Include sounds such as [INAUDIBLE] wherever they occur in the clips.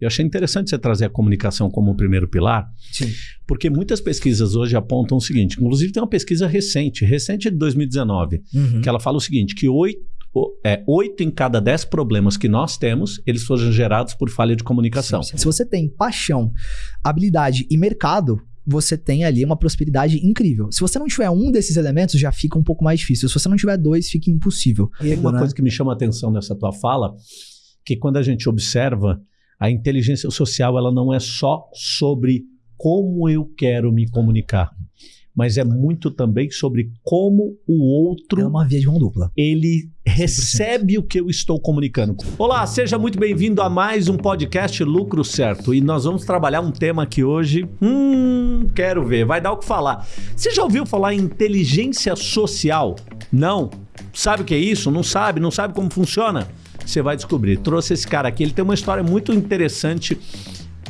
Eu achei interessante você trazer a comunicação como o primeiro pilar, Sim. porque muitas pesquisas hoje apontam o seguinte, inclusive tem uma pesquisa recente, recente de 2019, Uhum. que ela fala o seguinte, que oito, é, oito em cada dez problemas que nós temos, eles foram gerados por falha de comunicação. Se você tem paixão, habilidade e mercado, você tem ali uma prosperidade incrível. Se você não tiver um desses elementos, já fica um pouco mais difícil. Se você não tiver dois, fica impossível. Tem uma né? coisa que me chama a atenção nessa tua fala, que quando a gente observa, a inteligência social ela não é só sobre como eu quero me comunicar, mas é muito também sobre como o outro É uma via de mão dupla. ele recebe o que eu estou comunicando. Olá, seja muito bem-vindo a mais um podcast Lucro Certo. E nós vamos trabalhar um tema aqui hoje. Hum, quero ver, vai dar o que falar. Você já ouviu falar em inteligência social? Não? Sabe o que é isso? Não sabe? Não sabe como funciona? Você vai descobrir. Trouxe esse cara aqui, ele tem uma história muito interessante.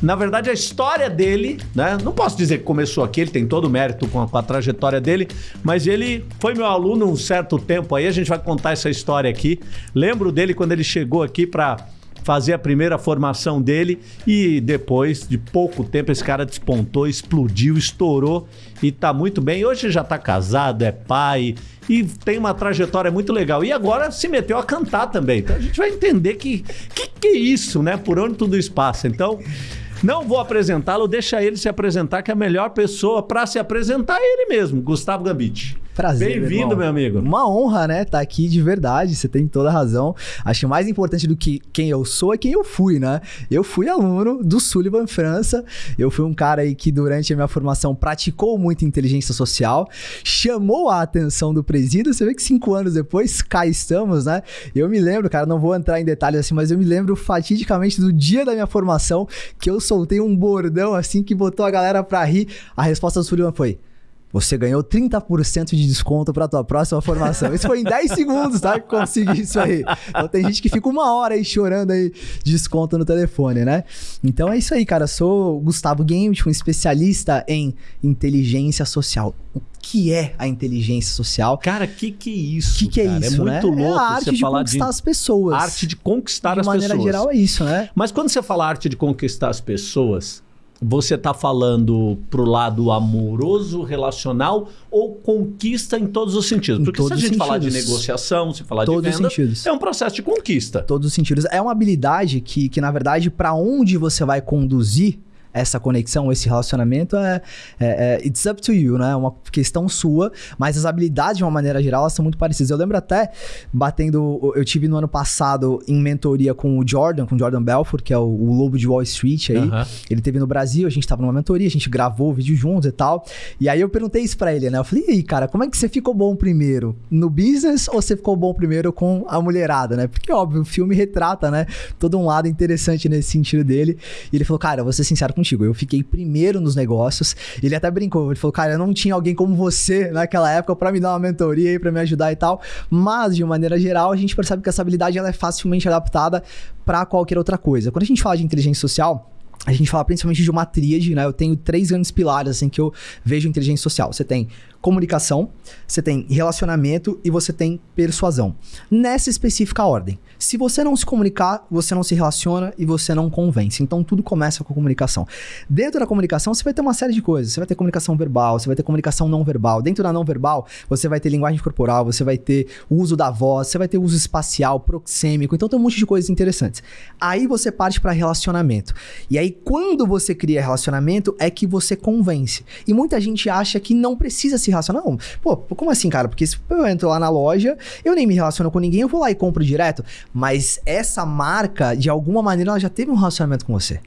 Na verdade, a história dele, né? Não posso dizer que começou aqui, ele tem todo o mérito com a, com a trajetória dele, mas ele foi meu aluno um certo tempo aí, a gente vai contar essa história aqui. Lembro dele quando ele chegou aqui para fazer a primeira formação dele e depois de pouco tempo esse cara despontou, explodiu, estourou e tá muito bem. Hoje já tá casado, é pai e tem uma trajetória muito legal. E agora se meteu a cantar também. Então a gente vai entender que que, que é isso, né? Por onde tudo isso passa. Então, não vou apresentá-lo, deixa ele se apresentar, que a melhor pessoa para se apresentar é ele mesmo, Gustavo Gambit. Prazer. Bem-vindo, meu amigo. Uma honra, né? Tá aqui de verdade, você tem toda a razão. Acho que mais importante do que quem eu sou é quem eu fui, né? Eu fui aluno do Sullivan França. Eu fui um cara aí que durante a minha formação praticou muito inteligência social, chamou a atenção do presídio. Você vê que cinco anos depois, cá estamos, né? Eu me lembro, cara, não vou entrar em detalhes assim, mas eu me lembro fatidicamente do dia da minha formação que eu soltei um bordão assim que botou a galera pra rir. A resposta do Sullivan foi. Você ganhou 30% de desconto para tua próxima formação. Isso foi em 10 segundos, tá? Que consegui isso aí. Então tem gente que fica uma hora aí chorando aí desconto no telefone, né? Então é isso aí, cara. Eu sou o Gustavo Game, um especialista em inteligência social. O que é a inteligência social? Cara, que que é isso? O que, que é cara? isso, É muito né? louco é a arte de conquistar de as pessoas. arte de conquistar de as maneira pessoas. geral é isso, né? Mas quando você fala arte de conquistar as pessoas, você tá falando pro lado amoroso, relacional ou conquista em todos os sentidos? Porque se a gente falar de sentidos. negociação, se falar Todos de venda, sentidos. é um processo de conquista. todos os sentidos. É uma habilidade que, que na verdade, para onde você vai conduzir essa conexão, esse relacionamento, é, é, é- it's up to you, né? É uma questão sua, mas as habilidades, de uma maneira geral, elas são muito parecidas. Eu lembro até, batendo, eu tive no ano passado em mentoria com o Jordan, com o Jordan Belfort, que é o, o lobo de Wall Street aí. Aham. Ele teve no Brasil, a gente tava numa mentoria, a gente gravou o vídeo juntos e tal. E aí eu perguntei isso pra ele, né? Eu falei, e aí, cara, como é que você ficou bom primeiro? No business ou você ficou bom primeiro com a mulherada, né? Porque, óbvio, o filme retrata, né? Todo um lado interessante nesse sentido dele. E ele falou, cara, eu vou ser sincero contigo, eu fiquei primeiro nos negócios. Ele até brincou, ele falou, cara, eu não tinha alguém como você naquela época pra me dar uma mentoria aí, pra me ajudar e tal. Mas, de maneira geral, a gente percebe que essa habilidade ela é facilmente adaptada pra qualquer outra coisa. Quando a gente fala de inteligência social, a gente fala principalmente de uma tríade, né? Eu tenho três grandes pilares assim que eu vejo inteligência social. Você tem comunicação, você tem relacionamento e você tem persuasão. Nessa específica ordem. Se você não se comunicar, você não se relaciona e você não convence. Então tudo começa com a comunicação. Dentro da comunicação, você vai ter uma série de coisas. Você vai ter comunicação verbal, você vai ter comunicação não verbal. Dentro da não verbal, você vai ter linguagem corporal, você vai ter uso da voz, você vai ter uso espacial, proxêmico. Então tem um monte de coisas interessantes. Aí você parte para relacionamento. E aí quando você cria relacionamento é que você convence. E muita gente acha que não precisa se relacionar. Não, pô, como assim, cara? Porque se eu entro lá na loja, eu nem me relaciono com ninguém, eu vou lá e compro direto. Mas essa marca, de alguma maneira, ela já teve um relacionamento com você.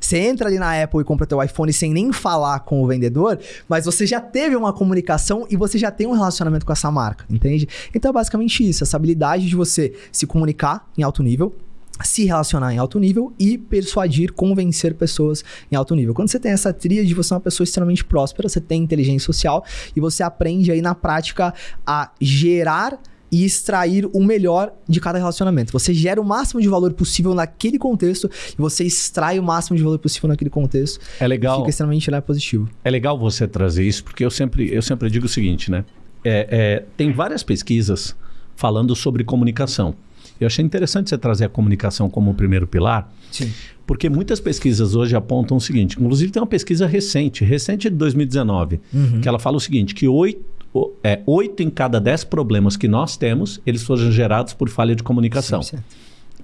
Você entra ali na Apple e compra teu iPhone sem nem falar com o vendedor, mas você já teve uma comunicação e você já tem um relacionamento com essa marca, entende? Então é basicamente isso, essa habilidade de você se comunicar em alto nível, se relacionar em alto nível e persuadir, convencer pessoas em alto nível. Quando você tem essa tríade, você é uma pessoa extremamente próspera, você tem inteligência social e você aprende aí na prática a gerar e extrair o melhor de cada relacionamento. Você gera o máximo de valor possível naquele contexto e você extrai o máximo de valor possível naquele contexto. É legal. Fica extremamente né, positivo. É legal você trazer isso, porque eu sempre, eu sempre digo o seguinte, né? É, é, tem várias pesquisas falando sobre comunicação. Eu achei interessante você trazer a comunicação como o primeiro pilar. Sim. Porque muitas pesquisas hoje apontam o seguinte, inclusive tem uma pesquisa recente, recente de 2019, Uhum. que ela fala o seguinte, que oito, é, oito em cada dez problemas que nós temos, eles foram gerados por falha de comunicação. 100%.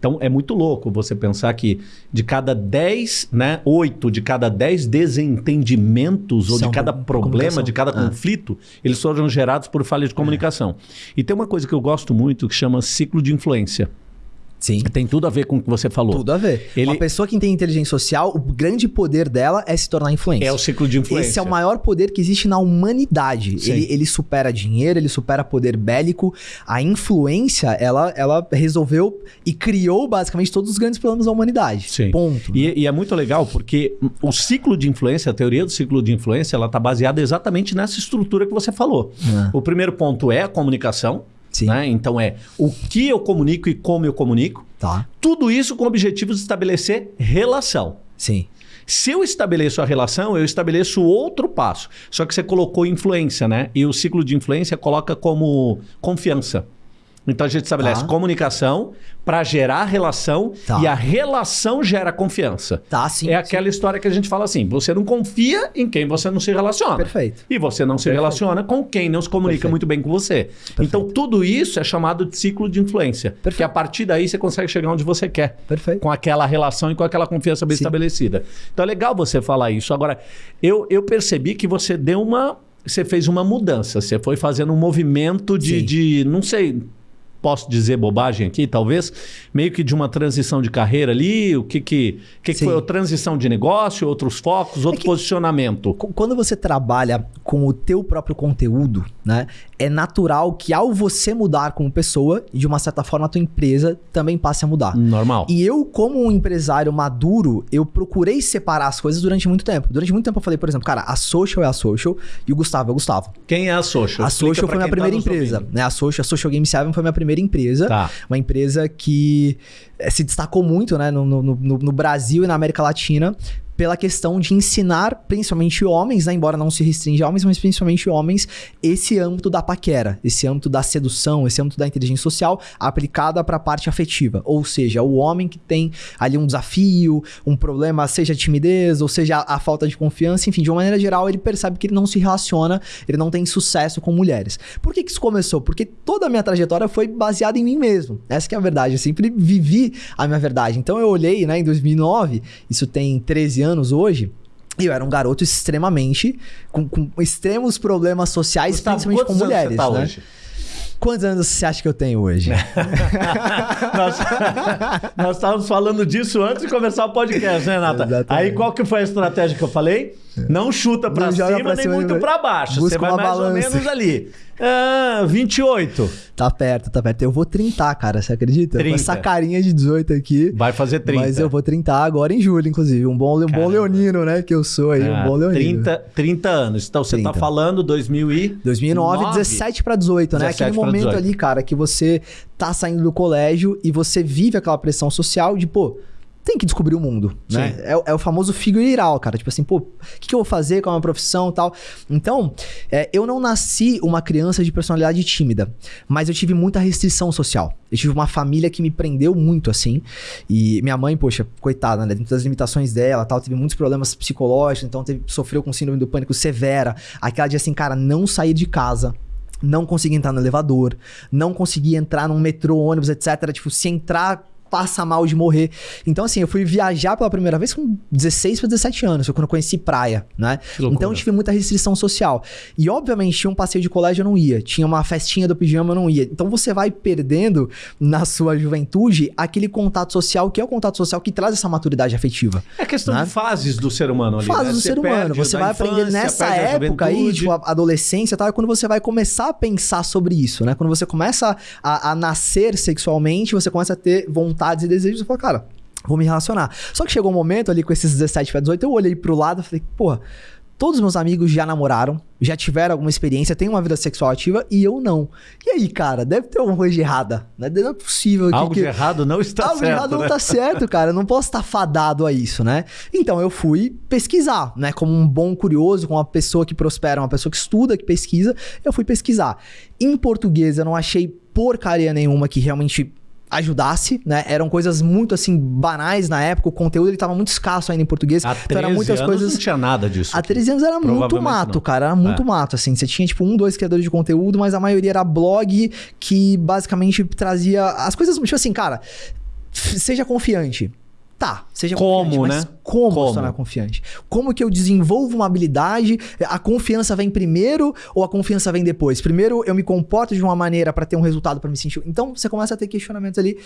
Então é muito louco você pensar que de cada 10, né, 8 de cada 10 desentendimentos ou São de cada problema, de cada Ah. conflito, eles foram gerados por falha de comunicação. E tem uma coisa que eu gosto muito que chama ciclo de influência. Sim. Tem tudo a ver com o que você falou. Tudo a ver. Ele- Uma pessoa que tem inteligência social, o grande poder dela é se tornar influência. É o ciclo de influência. Esse é o maior poder que existe na humanidade. Ele, ele supera dinheiro, ele supera poder bélico. A influência, ela, ela resolveu e criou basicamente todos os grandes problemas da humanidade. Sim. Ponto. E, e é muito legal porque o ciclo de influência, a teoria do ciclo de influência, ela está baseada exatamente nessa estrutura que você falou. Ah. O primeiro ponto é a comunicação. Né? Então é o que eu comunico e como eu comunico. Tá. Tudo isso com o objetivo de estabelecer relação. Sim. Se eu estabeleço a relação, eu estabeleço outro passo. Só que você colocou influência, né? E o ciclo de influência coloca como confiança. Então a gente estabelece Tá. comunicação para gerar relação Tá. e a relação gera confiança. Tá, sim. é aquela história que a gente fala assim: você não confia em quem você não se relaciona. Perfeito. E você não se Perfeito. relaciona com quem não se comunica Perfeito. muito bem com você. Então tudo isso é chamado de ciclo de influência. Perfeito. Porque a partir daí você consegue chegar onde você quer Perfeito. com aquela relação e com aquela confiança bem Sim. estabelecida. Então é legal você falar isso. Agora, eu, eu percebi que você deu uma. Você fez uma mudança. Você foi fazendo um movimento de. De não sei. Posso dizer bobagem aqui, talvez, meio que de uma transição de carreira ali, o que que, que, que foi? Transição de negócio, outros focos, outro que- posicionamento. Qu- Quando você trabalha com o teu próprio conteúdo, né? É natural que ao você mudar como pessoa, de uma certa forma a tua empresa também passe a mudar. Normal. E eu, como um empresário maduro, eu procurei separar as coisas durante muito tempo. Durante muito tempo eu falei, por exemplo, cara, a Social é a Social e o Gustavo é o Gustavo. Quem é a Social? A Explica Social pra foi minha tá primeira nos empresa, ouvindo. né? A Social, a Social Game 7 foi minha primeira empresa. Tá. Uma empresa que eh, se destacou muito, né, no, no, no, no Brasil e na América Latina pela questão de ensinar, principalmente homens, né, embora não se restringe a homens, mas principalmente homens, esse âmbito da paquera, esse âmbito da sedução, esse âmbito da inteligência social aplicada para a parte afetiva. Ou seja, o homem que tem ali um desafio, um problema, seja timidez, ou seja a, a falta de confiança, enfim, de uma maneira geral, ele percebe que ele não se relaciona, ele não tem sucesso com mulheres. Por que, que isso começou? Porque toda a minha trajetória foi baseada em mim mesmo. Essa é a verdade. Eu sempre vivi a minha verdade. Então eu olhei, né, em 2009, isso tem 13 anos hoje. Eu era um garoto extremamente. com, com extremos problemas sociais, Gustavo, principalmente com mulheres. Você tá né? hoje? Quantos anos você acha que eu tenho hoje? [LAUGHS] nós, nós estávamos falando disso antes de começar o podcast, né, Nata? Exatamente. Aí qual que foi a estratégia que eu falei? Não chuta pra Não cima pra nem cima, muito nem- pra baixo. Você vai mais ou balança. menos ali. Ah, 28. Tá perto, tá perto. Eu vou trintar, cara, você acredita? 30. Com essa carinha de 18 aqui. Vai fazer 30. Mas eu vou trintar agora em julho, inclusive. Um bom, um bom leonino, né? Que eu sou aí, Ah, um bom leonino. 30, 30 anos. Então você tá 30. falando 2000 e... 2009, 17 pra 18, né? 17 Aquele momento 18. ali, cara, que você tá saindo do colégio e você vive aquela pressão social de, pô, tem que descobrir o mundo, né? Sim. É, o- é o famoso figure out, cara. Tipo assim, pô, o que, que eu vou fazer com a minha profissão e tal. Então, é, eu não nasci uma criança de personalidade tímida, mas eu tive muita restrição social. Eu tive uma família que me prendeu muito, assim. E minha mãe, poxa, coitada, né? Dentro das limitações dela tal, teve muitos problemas psicológicos, então teve, sofreu com síndrome do pânico severa. Aquela de assim, cara, não sair de casa não conseguia entrar no elevador, não conseguia entrar num metrô, ônibus, etc. Tipo, se entrar, passa mal de morrer. Então, assim, eu fui viajar pela primeira vez com 16 para 17 anos, foi quando eu conheci praia, né? Então, eu tive muita restrição social. E, obviamente, tinha um passeio de colégio, eu não ia. Tinha uma festinha do pijama, eu não ia. Então, você vai perdendo, na sua juventude, aquele contato social, que é o contato social que traz essa maturidade afetiva. É questão Né? de fases do ser humano ali. Fase né? do Você ser humano. Você vai aprender nessa época aí, tipo, a adolescência e tal, é quando você vai começar a pensar sobre isso, né? Quando você começa a, a nascer sexualmente, você começa a ter vontades e desejos, você fala, cara, vou me relacionar. Só que chegou um momento ali com esses 17 para 18, eu olhei pro lado e falei, porra, todos meus amigos já namoraram, já tiveram alguma experiência, têm uma vida sexual ativa e eu não. E aí, cara, deve ter alguma coisa de errada, né? Não é possível que- Algo que... de errado não está Algo de certo, errado né? não tá certo, cara. Eu não posso estar fadado a isso, né? Então eu fui pesquisar, né? Como um bom curioso, como uma pessoa que prospera, uma pessoa que estuda, que pesquisa, eu fui pesquisar. Em português eu não achei porcaria nenhuma que realmente ajudasse, né? Eram coisas muito assim banais na época, o conteúdo ele tava muito escasso ainda em português. Há 13 então, era muitas coisas não tinha nada disso. Há 13 anos era muito mato, não. cara, era muito é. mato assim. Você tinha tipo um, dois criadores de conteúdo, mas a maioria era blog que basicamente trazia as coisas, tipo assim, cara, seja confiante. Tá, seja como, né? como, como se tornar confiante? Como que eu desenvolvo uma habilidade? A confiança vem primeiro ou a confiança vem depois? Primeiro eu me comporto de uma maneira para ter um resultado para me sentir. Então você começa a ter questionamentos ali.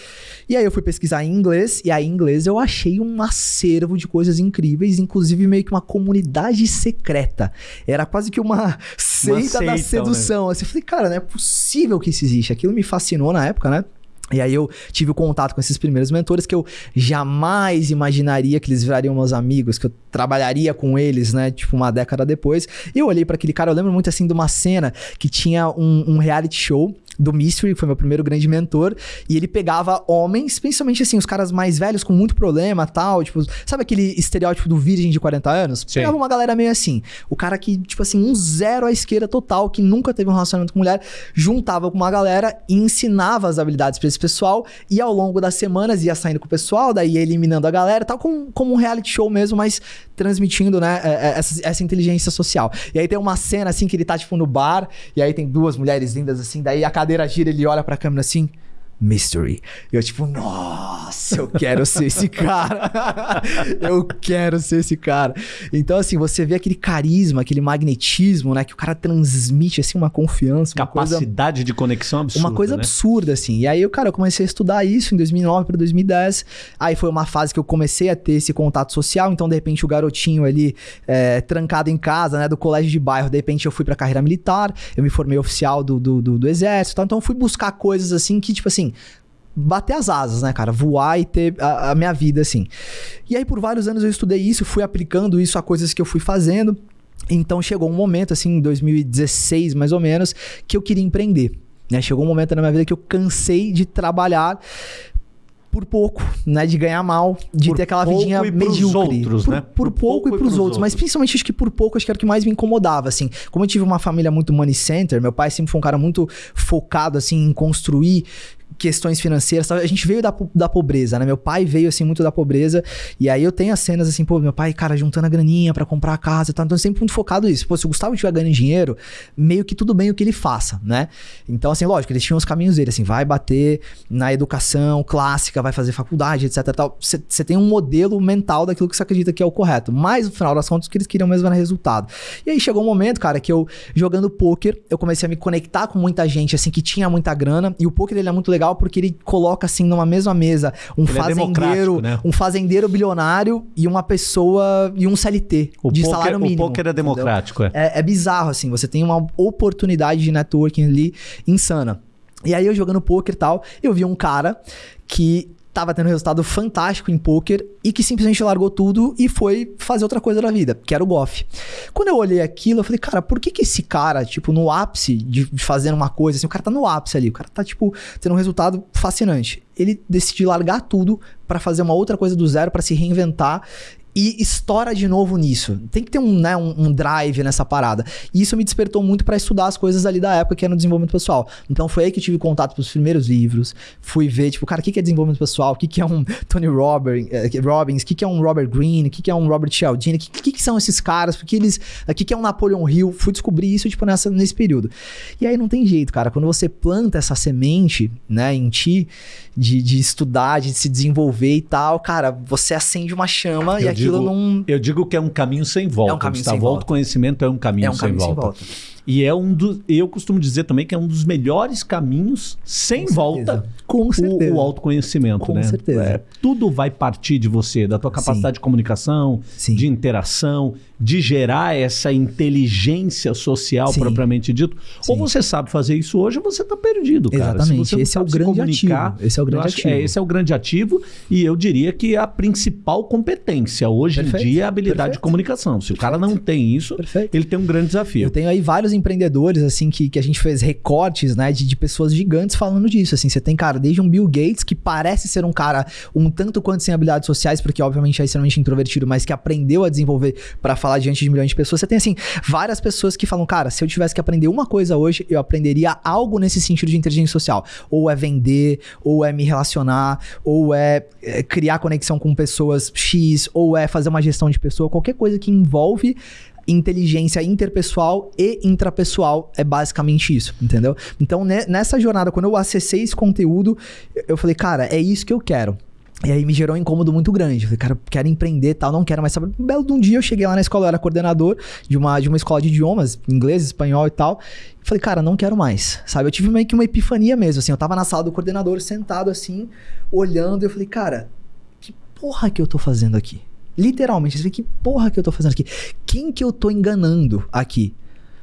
E aí eu fui pesquisar em inglês e aí em inglês eu achei um acervo de coisas incríveis, inclusive meio que uma comunidade secreta. Era quase que uma [LAUGHS] seita, uma seita da sedução. Né? Assim, eu falei, cara, não é possível que isso existe. Aquilo me fascinou na época, né? E aí eu tive o contato com esses primeiros mentores que eu jamais imaginaria que eles virariam meus amigos, que eu trabalharia com eles, né? Tipo, uma década depois. E eu olhei para aquele cara, eu lembro muito assim de uma cena que tinha um, um reality show do Mystery, que foi meu primeiro grande mentor, e ele pegava homens, principalmente assim, os caras mais velhos com muito problema tal, tipo, sabe aquele estereótipo do virgem de 40 anos? Sim. Pegava uma galera meio assim. O cara que, tipo assim, um zero à esquerda total, que nunca teve um relacionamento com mulher, juntava com uma galera e ensinava as habilidades para esse pessoal, e ao longo das semanas ia saindo com o pessoal, daí ia eliminando a galera, tal, como, como um reality show mesmo, mas transmitindo, né, é, é, essa, essa inteligência social. E aí tem uma cena assim que ele tá, tipo, no bar, e aí tem duas mulheres lindas assim, daí a cada cadeira gira, ele olha pra câmera assim. Mystery. Eu, tipo, nossa, eu quero ser esse [LAUGHS] cara. eu quero ser esse cara. Então, assim, você vê aquele carisma, aquele magnetismo, né? Que o cara transmite, assim, uma confiança. Uma Capacidade coisa, de conexão absurda. Uma coisa né? absurda, assim. E aí, eu, cara, eu comecei a estudar isso em 2009 para 2010. Aí foi uma fase que eu comecei a ter esse contato social. Então, de repente, o garotinho ali, é, trancado em casa, né? Do colégio de bairro, de repente, eu fui pra carreira militar. Eu me formei oficial do, do, do, do exército. Então, eu fui buscar coisas, assim, que, tipo assim, assim, bater as asas, né, cara? Voar e ter a, a, minha vida, assim. E aí, por vários anos eu estudei isso, fui aplicando isso a coisas que eu fui fazendo. Então, chegou um momento, assim, em 2016, mais ou menos, que eu queria empreender. Né? Chegou um momento na minha vida que eu cansei de trabalhar por pouco, né? De ganhar mal, de por ter aquela vidinha medíocre. Outros, por, né? por, por pouco, pouco, e pros, pros outros. outros. Mas principalmente acho que por pouco, acho que era o que mais me incomodava, assim. Como eu tive uma família muito money center, meu pai sempre foi um cara muito focado, assim, em construir questões financeiras. A gente veio da, da pobreza, né? Meu pai veio, assim, muito da pobreza. E aí eu tenho as cenas, assim, pô, meu pai, cara, juntando a graninha para comprar a casa tal. Então, sempre muito focado nisso. Pô, se o Gustavo estiver ganhando dinheiro, meio que tudo bem o que ele faça, né? Então, assim, lógico, eles tinham os caminhos dele, assim, vai bater na educação clássica, vai fazer faculdade, etc tal. Você tem um modelo mental daquilo que você acredita que é o correto. Mas, no final das contas, o que eles queriam mesmo era resultado. E aí chegou um momento, cara, que eu, jogando poker, eu comecei a me conectar com muita gente, assim, que tinha muita grana. E o poker, ele é muito legal legal porque ele coloca assim numa mesma mesa um ele é fazendeiro, é né? um fazendeiro bilionário e uma pessoa e um CLT o de poker, salário mínimo. O poker é democrático, é. é. é. bizarro assim, você tem uma oportunidade de networking ali insana. E aí eu jogando poker e tal, eu vi um cara que tava tendo um resultado fantástico em poker e que simplesmente largou tudo e foi fazer outra coisa da vida, que era o golfe. Quando eu olhei aquilo, eu falei, cara, por que que esse cara, tipo, no ápice de fazer uma coisa, assim, o cara tá no ápice ali, o cara tá, tipo, tendo um resultado fascinante. Ele decidiu largar tudo para fazer uma outra coisa do zero, para se reinventar e estoura de novo nisso. Tem que ter um, né, um, um drive nessa parada. E isso me despertou muito para estudar as coisas ali da época que era no desenvolvimento pessoal. Então foi aí que eu tive contato com os primeiros livros. Fui ver, tipo, cara, o que é desenvolvimento pessoal? O que é um [LAUGHS] Tony Robbins? Eh, Robbins? O que é um Robert Greene? O que é um Robert Cialdini? O que, que, são esses caras? Porque eles. O que é um Napoleon Hill? Fui descobrir isso, tipo, nessa, nesse período. E aí não tem jeito, cara. Quando você planta essa semente, né, em ti, de, de estudar, de se desenvolver e tal, cara, você acende uma chama eu e aquilo digo, não. Eu digo que é um caminho sem volta. É um caminho Gustavo. sem volta. Autoconhecimento é um caminho, é um sem, caminho volta. sem volta. E é um dos. Eu costumo dizer também que é um dos melhores caminhos sem Com volta. Com certeza. O, o autoconhecimento, Com né? Com certeza. É, tudo vai partir de você, da tua capacidade Sim. de comunicação, Sim. de interação, de gerar essa inteligência social Sim. propriamente dito. Ou você sabe fazer isso hoje, ou você está perdido, cara. Exatamente. esse é o grande ativo. Esse é o grande ativo. É, esse é o grande ativo e eu diria que a principal competência hoje Perfeito. em dia é a habilidade Perfeito. de comunicação. Se Perfeito. o cara não tem isso, ele tem um grande desafio. Eu tenho aí vários empreendedores, assim, que, que a gente fez recortes, né, de, de pessoas gigantes falando disso, assim. Você tem, cara, desde um Bill Gates, que parece ser um cara um tanto quanto sem habilidades sociais, porque obviamente é extremamente introvertido, mas que aprendeu a desenvolver para falar diante de milhões de pessoas. Você tem, assim, várias pessoas que falam, cara, se eu tivesse que aprender uma coisa hoje, eu aprenderia algo nesse sentido de inteligência social. Ou é vender, ou é me relacionar, ou é, é criar conexão com pessoas X, ou é fazer uma gestão de pessoa, qualquer coisa que envolve inteligência interpessoal e intrapessoal é basicamente isso, entendeu? Então, nessa jornada, quando eu acessei esse conteúdo, eu falei, cara, é isso que eu quero. E aí me gerou um incômodo muito grande. Falei, cara, quero empreender tal, não quero mais saber. Um belo de um dia eu cheguei lá na escola, eu era coordenador de uma, de uma escola de idiomas, inglês, espanhol e tal. falei, cara, não quero mais, sabe? Eu tive meio que uma epifania mesmo, assim. Eu tava na sala do coordenador, sentado assim, olhando, e eu falei, cara, que porra que eu tô fazendo aqui? Literalmente, você que porra que eu tô fazendo aqui? Quem que eu tô enganando aqui?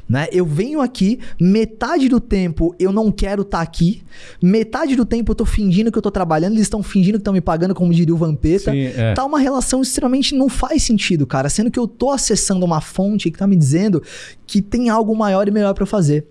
Né? Eu venho aqui, metade do tempo eu não quero estar tá aqui, metade do tempo eu tô fingindo que eu tô trabalhando, eles estão fingindo que estão me pagando, como diria o Vampeta. Sim, é. Tá uma relação extremamente não faz sentido, cara, sendo que eu tô acessando uma fonte que tá me dizendo que tem algo maior e melhor para fazer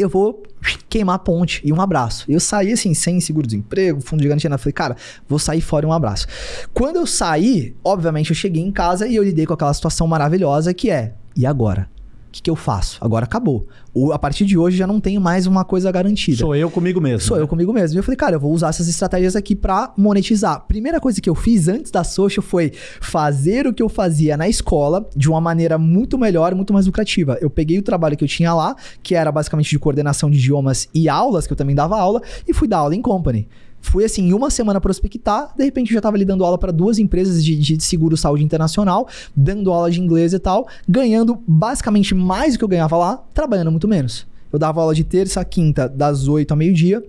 eu vou queimar a ponte e um abraço. Eu saí assim, sem seguro-desemprego, fundo de garantia. Falei, cara, vou sair fora e um abraço. Quando eu saí, obviamente eu cheguei em casa e eu lidei com aquela situação maravilhosa que é, e agora? O que, que eu faço? Agora acabou. O, a partir de hoje já não tenho mais uma coisa garantida. Sou eu comigo mesmo. Sou né? eu comigo mesmo. E eu falei, cara, eu vou usar essas estratégias aqui para monetizar. Primeira coisa que eu fiz antes da social foi fazer o que eu fazia na escola de uma maneira muito melhor, muito mais lucrativa. Eu peguei o trabalho que eu tinha lá, que era basicamente de coordenação de idiomas e aulas, que eu também dava aula, e fui dar aula em company. Fui assim, em uma semana prospectar, de repente eu já estava ali dando aula para duas empresas de, de seguro saúde internacional, dando aula de inglês e tal, ganhando basicamente mais do que eu ganhava lá, trabalhando muito menos. Eu dava aula de terça a quinta, das 8 ao meio-dia,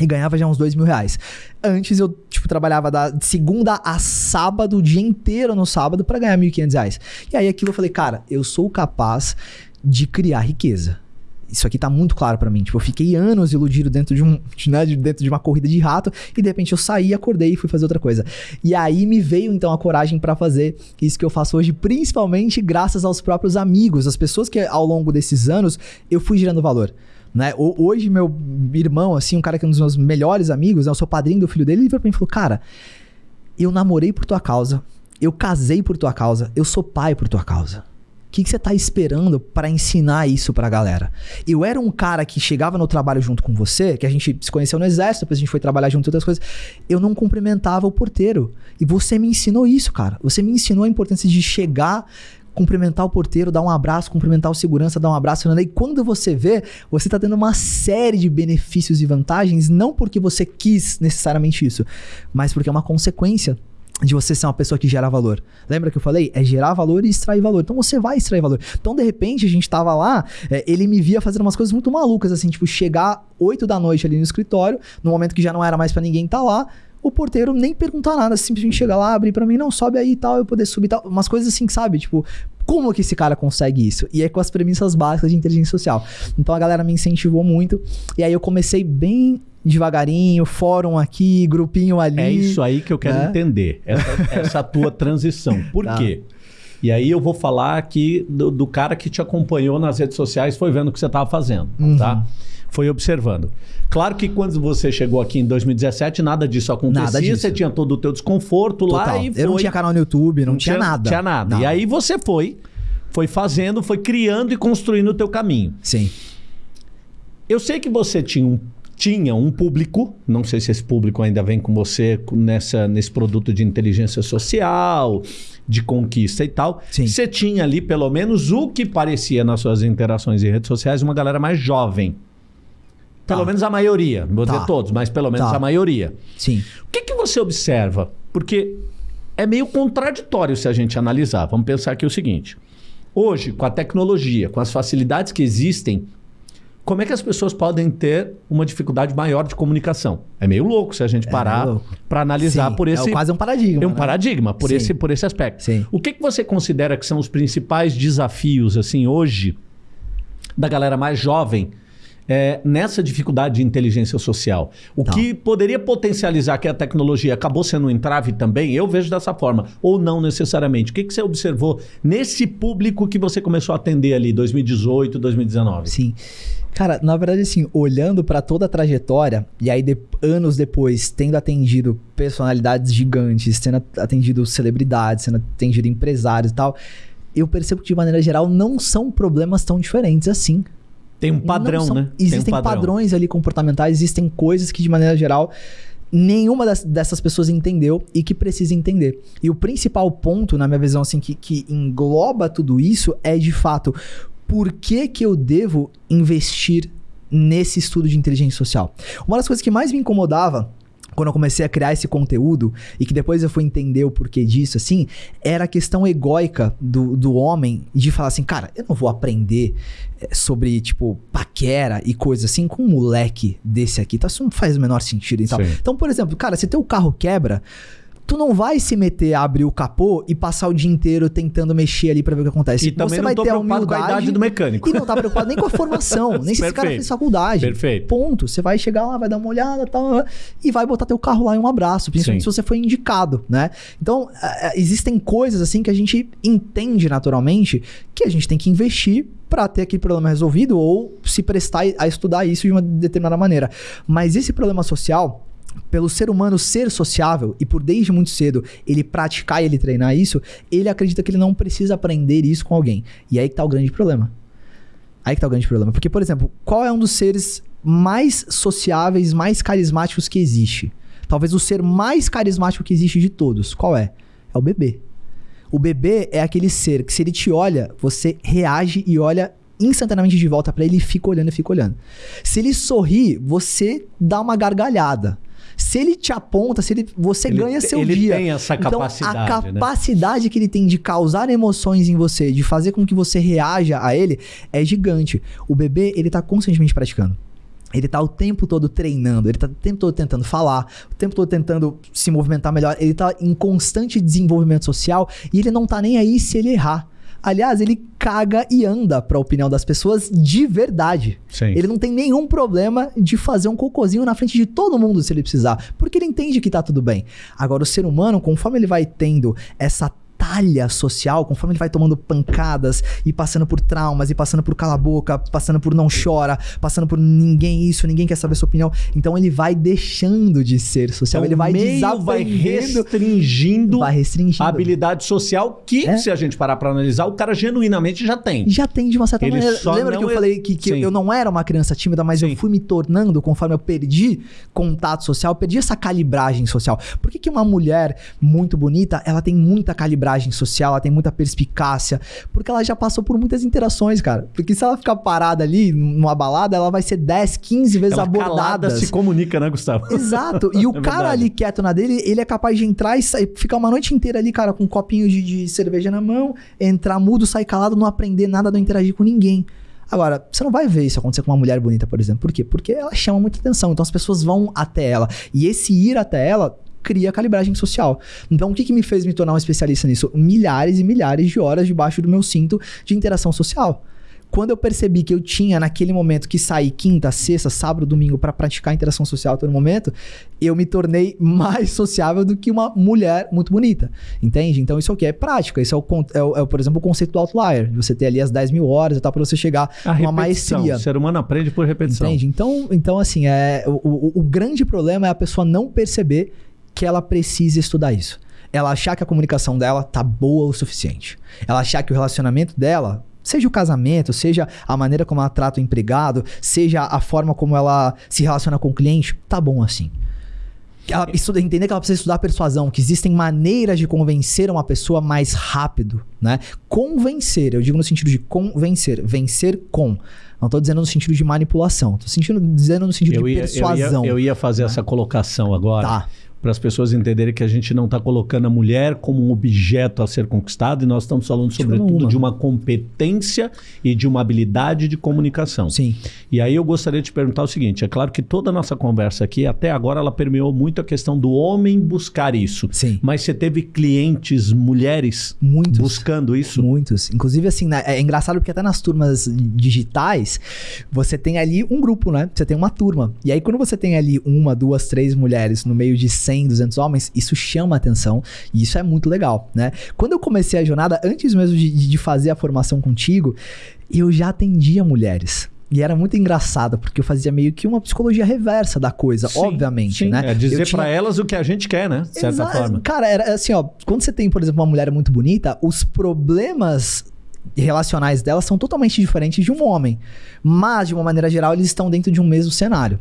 e ganhava já uns dois mil reais. Antes eu, tipo, trabalhava da segunda a sábado, o dia inteiro no sábado, para ganhar mil e quinhentos reais. E aí aquilo eu falei, cara, eu sou capaz de criar riqueza isso aqui tá muito claro para mim. Tipo, eu fiquei anos iludido dentro de um, [LAUGHS] né, dentro de uma corrida de rato e de repente eu saí, acordei e fui fazer outra coisa. E aí me veio então a coragem para fazer isso que eu faço hoje, principalmente graças aos próprios amigos, as pessoas que ao longo desses anos eu fui gerando valor. Né? Hoje, meu irmão, assim, um cara que é um dos meus melhores amigos, né? eu sou padrinho do filho dele, ele virou pra mim e falou: Cara, eu namorei por tua causa, eu casei por tua causa, eu sou pai por tua causa que, que você está esperando para ensinar isso para a galera? Eu era um cara que chegava no trabalho junto com você, que a gente se conheceu no exército, depois a gente foi trabalhar junto outras coisas. Eu não cumprimentava o porteiro. E você me ensinou isso, cara. Você me ensinou a importância de chegar cumprimentar o porteiro, dar um abraço, cumprimentar o segurança, dar um abraço. E quando você vê, você está tendo uma série de benefícios e vantagens, não porque você quis necessariamente isso, mas porque é uma consequência de você ser uma pessoa que gera valor. Lembra que eu falei? É gerar valor e extrair valor. Então você vai extrair valor. Então, de repente, a gente tava lá, é, ele me via fazendo umas coisas muito malucas, assim, tipo, chegar 8 da noite ali no escritório, no momento que já não era mais para ninguém estar tá lá, o porteiro nem perguntar nada, simplesmente chega lá, abrir para mim, não, sobe aí e tal, eu poder subir tal. Umas coisas assim, sabe? Tipo, como que esse cara consegue isso? E é com as premissas básicas de inteligência social. Então a galera me incentivou muito. E aí eu comecei bem devagarinho, fórum aqui, grupinho ali. É isso aí que eu quero né? entender. Essa, essa tua transição. Por tá. quê? E aí eu vou falar aqui do, do, cara que te acompanhou nas redes sociais, foi vendo o que você estava fazendo, uhum. tá? Foi observando. Claro que quando você chegou aqui em 2017, nada disso acontecia. Nada disso. Você tinha todo o teu desconforto Total. lá e foi... Eu não tinha canal no YouTube, não, não tinha, tinha, nada. Tinha nada. Não. E aí você foi, foi fazendo, foi criando e construindo o teu caminho. Sim. Eu sei que você tinha um, tinha um público, não sei se esse público ainda vem com você nessa, nesse produto de inteligência social, de conquista e tal. Sim. Você tinha ali, pelo menos, o que parecia nas suas interações em redes sociais, uma galera mais jovem. Tá. Pelo menos a maioria. Não vou tá. dizer todos, mas pelo menos tá. a maioria. Sim. O que, que você observa? Porque é meio contraditório se a gente analisar. Vamos pensar aqui o seguinte. Hoje, com a tecnologia, com as facilidades que existem, como é que as pessoas podem ter uma dificuldade maior de comunicação? É meio louco se a gente é parar é para analisar Sim, por esse. É quase um paradigma. É um né? paradigma por esse, por esse aspecto. Sim. O que, que você considera que são os principais desafios assim hoje da galera mais jovem é, nessa dificuldade de inteligência social. O Tá. que poderia potencializar que a tecnologia acabou sendo um entrave também, eu vejo dessa forma, ou não necessariamente. O que, que você observou nesse público que você começou a atender ali, 2018, 2019? Sim. Cara, na verdade, assim, olhando pra toda a trajetória, e aí de- anos depois, tendo atendido personalidades gigantes, tendo atendido celebridades, tendo atendido empresários e tal, eu percebo que, de maneira geral, não são problemas tão diferentes assim. Tem um padrão, são- né? Tem um Existem padrão. padrões ali comportamentais, existem coisas que, de maneira geral, nenhuma das- dessas pessoas entendeu e que precisa entender. E o principal ponto, na minha visão, assim, que, que engloba tudo isso é, de fato, por que, que eu devo investir nesse estudo de inteligência social? Uma das coisas que mais me incomodava quando eu comecei a criar esse conteúdo e que depois eu fui entender o porquê disso, assim, era a questão egóica do, do homem de falar assim, cara, eu não vou aprender eh, sobre, tipo, paquera e coisa assim com um moleque desse aqui, tá? Isso não faz o menor sentido e tal. Sim. Então, por exemplo, cara, se teu carro quebra, tu não vai se meter a abrir o capô e passar o dia inteiro tentando mexer ali pra ver o que acontece. E também Você não vai tô ter a preocupado com a idade do mecânico. e não tá preocupado nem com a formação, [LAUGHS] nem se esse cara Perfeito. fez faculdade. Perfeito. Ponto. Você vai chegar lá, vai dar uma olhada tal, e vai botar teu carro lá em um abraço, principalmente Sim. se você foi indicado, né? Então, eh, eh, existem coisas assim que a gente entende naturalmente que a gente tem que investir pra ter aquele problema resolvido ou se prestar a estudar isso de uma determinada maneira. Mas esse problema social, pelo ser humano ser sociável e por desde muito cedo ele praticar e ele treinar isso, ele acredita que ele não precisa aprender isso com alguém. E aí que tá o grande problema. Aí que tá o grande problema. Porque, por exemplo, qual é um dos seres mais sociáveis, mais carismáticos que existe? Talvez o ser mais carismático que existe de todos. Qual é? É o bebê. O bebê é aquele ser que se ele te olha, você reage e olha instantaneamente de volta pra ele e fica olhando e fica olhando. Se ele sorri, você dá uma gargalhada. Se ele te aponta, se ele, você Ele ganha seu ele dia. tem essa então, capacidade, a né? capacidade que ele tem de causar emoções em você, de fazer com que você reaja a ele, é gigante. O bebê, ele tá constantemente praticando. Ele tá o tempo todo treinando, ele tá o tempo todo tentando falar, o tempo todo tentando se movimentar melhor, ele tá em constante desenvolvimento social e ele não tá nem aí se ele errar. Aliás, ele caga e anda pra opinião das pessoas de verdade. Sim. Ele não tem nenhum problema de fazer um cocôzinho na frente de todo mundo se ele precisar, porque ele entende que tá tudo bem. Agora, o ser humano, conforme ele vai tendo essa talha social, conforme ele vai tomando pancadas e passando por traumas e passando por cala a boca, passando por não chora, passando por ninguém isso, ninguém quer saber sua opinião, então ele vai deixando de ser social, Então, ele vai o meio vai desaprendendo, restringindo vai restringindo. a habilidade social que, É. se a gente parar pra analisar, o cara genuinamente já tem. já tem de uma certa Ele maneira. Lembra que eu é- falei que, que eu não era uma criança tímida, mas Sim. eu fui me tornando conforme eu perdi contato social, perdi essa calibragem social. Por que, que uma mulher muito bonita, ela tem muita calibragem social, ela tem muita perspicácia? Porque ela já passou por muitas interações, cara. Porque se ela ficar parada ali numa balada, ela vai ser 10, 15 vezes Ela calada abordada. se comunica, né, Gustavo? Exato. E [LAUGHS] o É cara ali quieto na dele, ele é capaz de entrar e sair, ficar uma noite inteira ali, cara, com um copinho de, de cerveja na mão, entrar mudo, sair calado, não aprender nada, não interagir com ninguém. Agora, você não vai ver isso acontecer com uma mulher bonita, por exemplo. Por quê? Porque ela chama muita atenção. Então as pessoas vão até ela. E esse ir até ela cria calibragem social. Então, o que, que me fez me tornar um especialista nisso? Milhares e milhares de horas debaixo do meu cinto de interação social. Quando eu percebi que eu tinha naquele momento que sair quinta, sexta, sábado, domingo para praticar interação social a todo momento, eu me tornei [LAUGHS] mais sociável do que uma mulher muito bonita. Entende? Então isso aqui é prática. Isso é, o, é o- é o, por exemplo, o conceito do outlier. Você ter ali as 10 mil horas e tal, para você chegar A repetição. maestria. O ser humano aprende por repetição. Entende? Então, então assim, é, o, o, o grande problema é a pessoa não perceber que ela precisa estudar isso. Ela achar que a comunicação dela tá boa o suficiente. Ela achar que o relacionamento dela, seja o casamento, seja a maneira como ela trata o empregado, seja a forma como ela se relaciona com o cliente, tá bom assim. Ela estuda, entender que ela precisa estudar persuasão, que existem maneiras de convencer uma pessoa mais rápido, né? Convencer, eu digo no sentido de convencer, vencer com. Não tô dizendo no sentido de manipulação, tô sentindo, dizendo no sentido Eu de ia, eu, ia, persuasão. eu ia fazer essa colocação agora. Tá. Para as pessoas entenderem que a gente não está colocando a mulher como um objeto a ser conquistado e nós estamos falando sobretudo uma. de uma competência e de uma habilidade de comunicação. Sim. E aí eu gostaria de te perguntar o seguinte: é claro que toda a nossa conversa aqui até agora ela permeou muito a questão do homem buscar isso. Sim. Mas você teve clientes mulheres Muitos. buscando isso? Muitos. Inclusive assim, né, é engraçado porque até nas turmas digitais você tem ali um grupo, né? Você tem uma turma. E aí quando você tem ali uma, duas, três mulheres no meio de 100, 200 homens, isso chama atenção e isso é muito legal, né? Quando eu comecei a jornada, antes mesmo de, de fazer a formação contigo, eu já atendia mulheres. E era muito engraçado, porque eu fazia meio que uma psicologia reversa da coisa, sim, obviamente, sim. né? É dizer tinha... para elas o que a gente quer, né? De certa Exa... forma. Cara, era assim, ó, quando você tem, por exemplo, uma mulher muito bonita, os problemas relacionais dela são totalmente diferentes de um homem. Mas, de uma maneira geral, eles estão dentro de um mesmo cenário.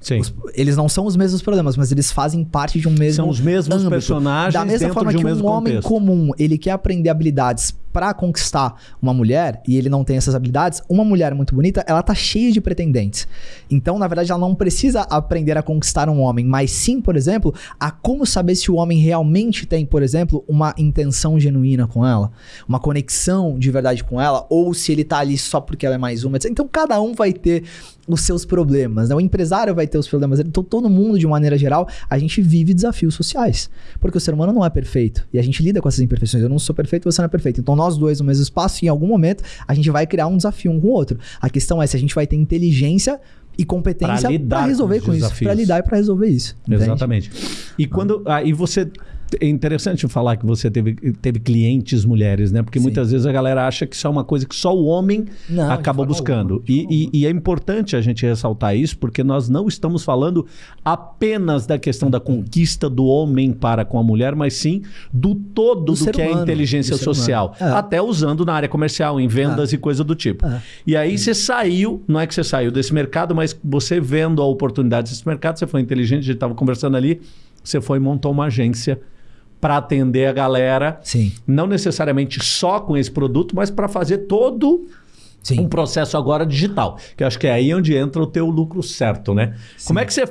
Sim. Os, eles não são os mesmos problemas, mas eles fazem parte de um mesmo São os mesmos âmbito. personagens Da mesma forma um que um homem contexto. comum, ele quer aprender habilidades para conquistar uma mulher e ele não tem essas habilidades, uma mulher muito bonita, ela tá cheia de pretendentes. Então, na verdade, ela não precisa aprender a conquistar um homem, mas sim, por exemplo, a como saber se o homem realmente tem, por exemplo, uma intenção genuína com ela, uma conexão de verdade com ela, ou se ele tá ali só porque ela é mais uma. Então, cada um vai ter os seus problemas, né? O empresário vai ter os problemas. Então, todo mundo, de maneira geral, a gente vive desafios sociais. Porque o ser humano não é perfeito. E a gente lida com essas imperfeições. Eu não sou perfeito, você não é perfeito. Então, nós dois no mesmo espaço, e em algum momento, a gente vai criar um desafio um com o outro. A questão é se a gente vai ter inteligência e competência para resolver com, com isso, para lidar e para resolver isso. Entende? Exatamente. E quando aí você é interessante falar que você teve, teve clientes mulheres, né? Porque Sim. muitas vezes a galera acha que isso é uma coisa que só o homem não, acaba buscando. Alguma, e, e, e, é importante a gente ressaltar isso, porque nós não estamos falando apenas da questão da conquista do homem para com a mulher, mas sim do todo do, do que humano, é inteligência social. É. Até usando na área comercial, em vendas é. e coisa do tipo. É. E aí você saiu, não é que você saiu desse mercado, mas você vendo a oportunidade desse mercado, você foi inteligente, a gente estava conversando ali, você foi e montou uma agência para atender a galera. Sim. Não necessariamente só com esse produto, mas para fazer todo Sim. um processo agora digital. Que eu acho que é aí onde entra o teu lucro certo, né? Sim. Como é que você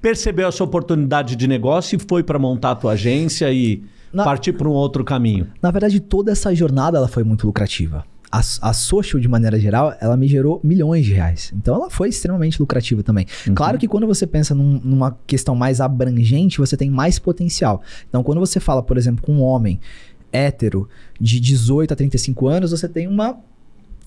percebeu essa oportunidade de negócio e foi para montar a tua agência e na... partir para um outro caminho? Na verdade, toda essa jornada ela foi muito lucrativa a, a social, de maneira geral, ela me gerou milhões de reais. Então ela foi extremamente lucrativa também. Uhum. Claro que quando você pensa num, numa questão mais abrangente, você tem mais potencial. Então quando você fala, por exemplo, com um homem hétero de 18 a 35 anos, você tem uma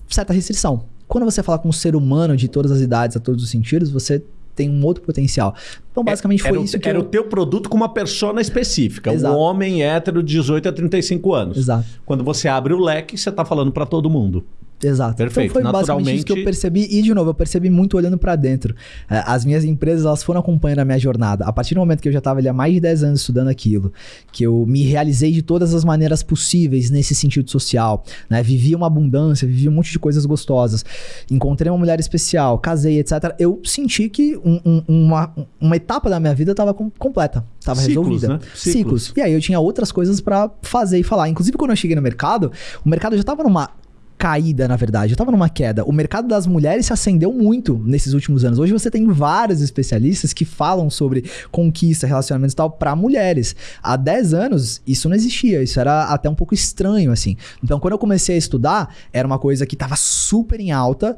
certa restrição. Quando você fala com um ser humano de todas as idades, a todos os sentidos, você tem um outro potencial. Então, é, basicamente, foi era isso o, que. Era eu... o teu produto com uma persona específica. Exato. Um homem hétero de 18 a 35 anos. Exato. Quando você abre o leque, você está falando para todo mundo. Exato. Perfeito. Então foi basicamente isso que eu percebi. E, de novo, eu percebi muito olhando para dentro. É, as minhas empresas, elas foram acompanhando a minha jornada. A partir do momento que eu já estava ali há mais de 10 anos estudando aquilo, que eu me realizei de todas as maneiras possíveis nesse sentido social, né? Vivi uma abundância, vivi um monte de coisas gostosas. Encontrei uma mulher especial, casei, etc. Eu senti que um, um, uma, uma etapa da minha vida estava com, completa. Estava resolvida. Né? Ciclos. Ciclos. E aí eu tinha outras coisas para fazer e falar. Inclusive, quando eu cheguei no mercado, o mercado já estava numa caída, na verdade. Eu tava numa queda. O mercado das mulheres se acendeu muito nesses últimos anos. Hoje você tem vários especialistas que falam sobre conquista, relacionamentos e tal para mulheres. Há 10 anos isso não existia, isso era até um pouco estranho assim. Então, quando eu comecei a estudar, era uma coisa que tava super em alta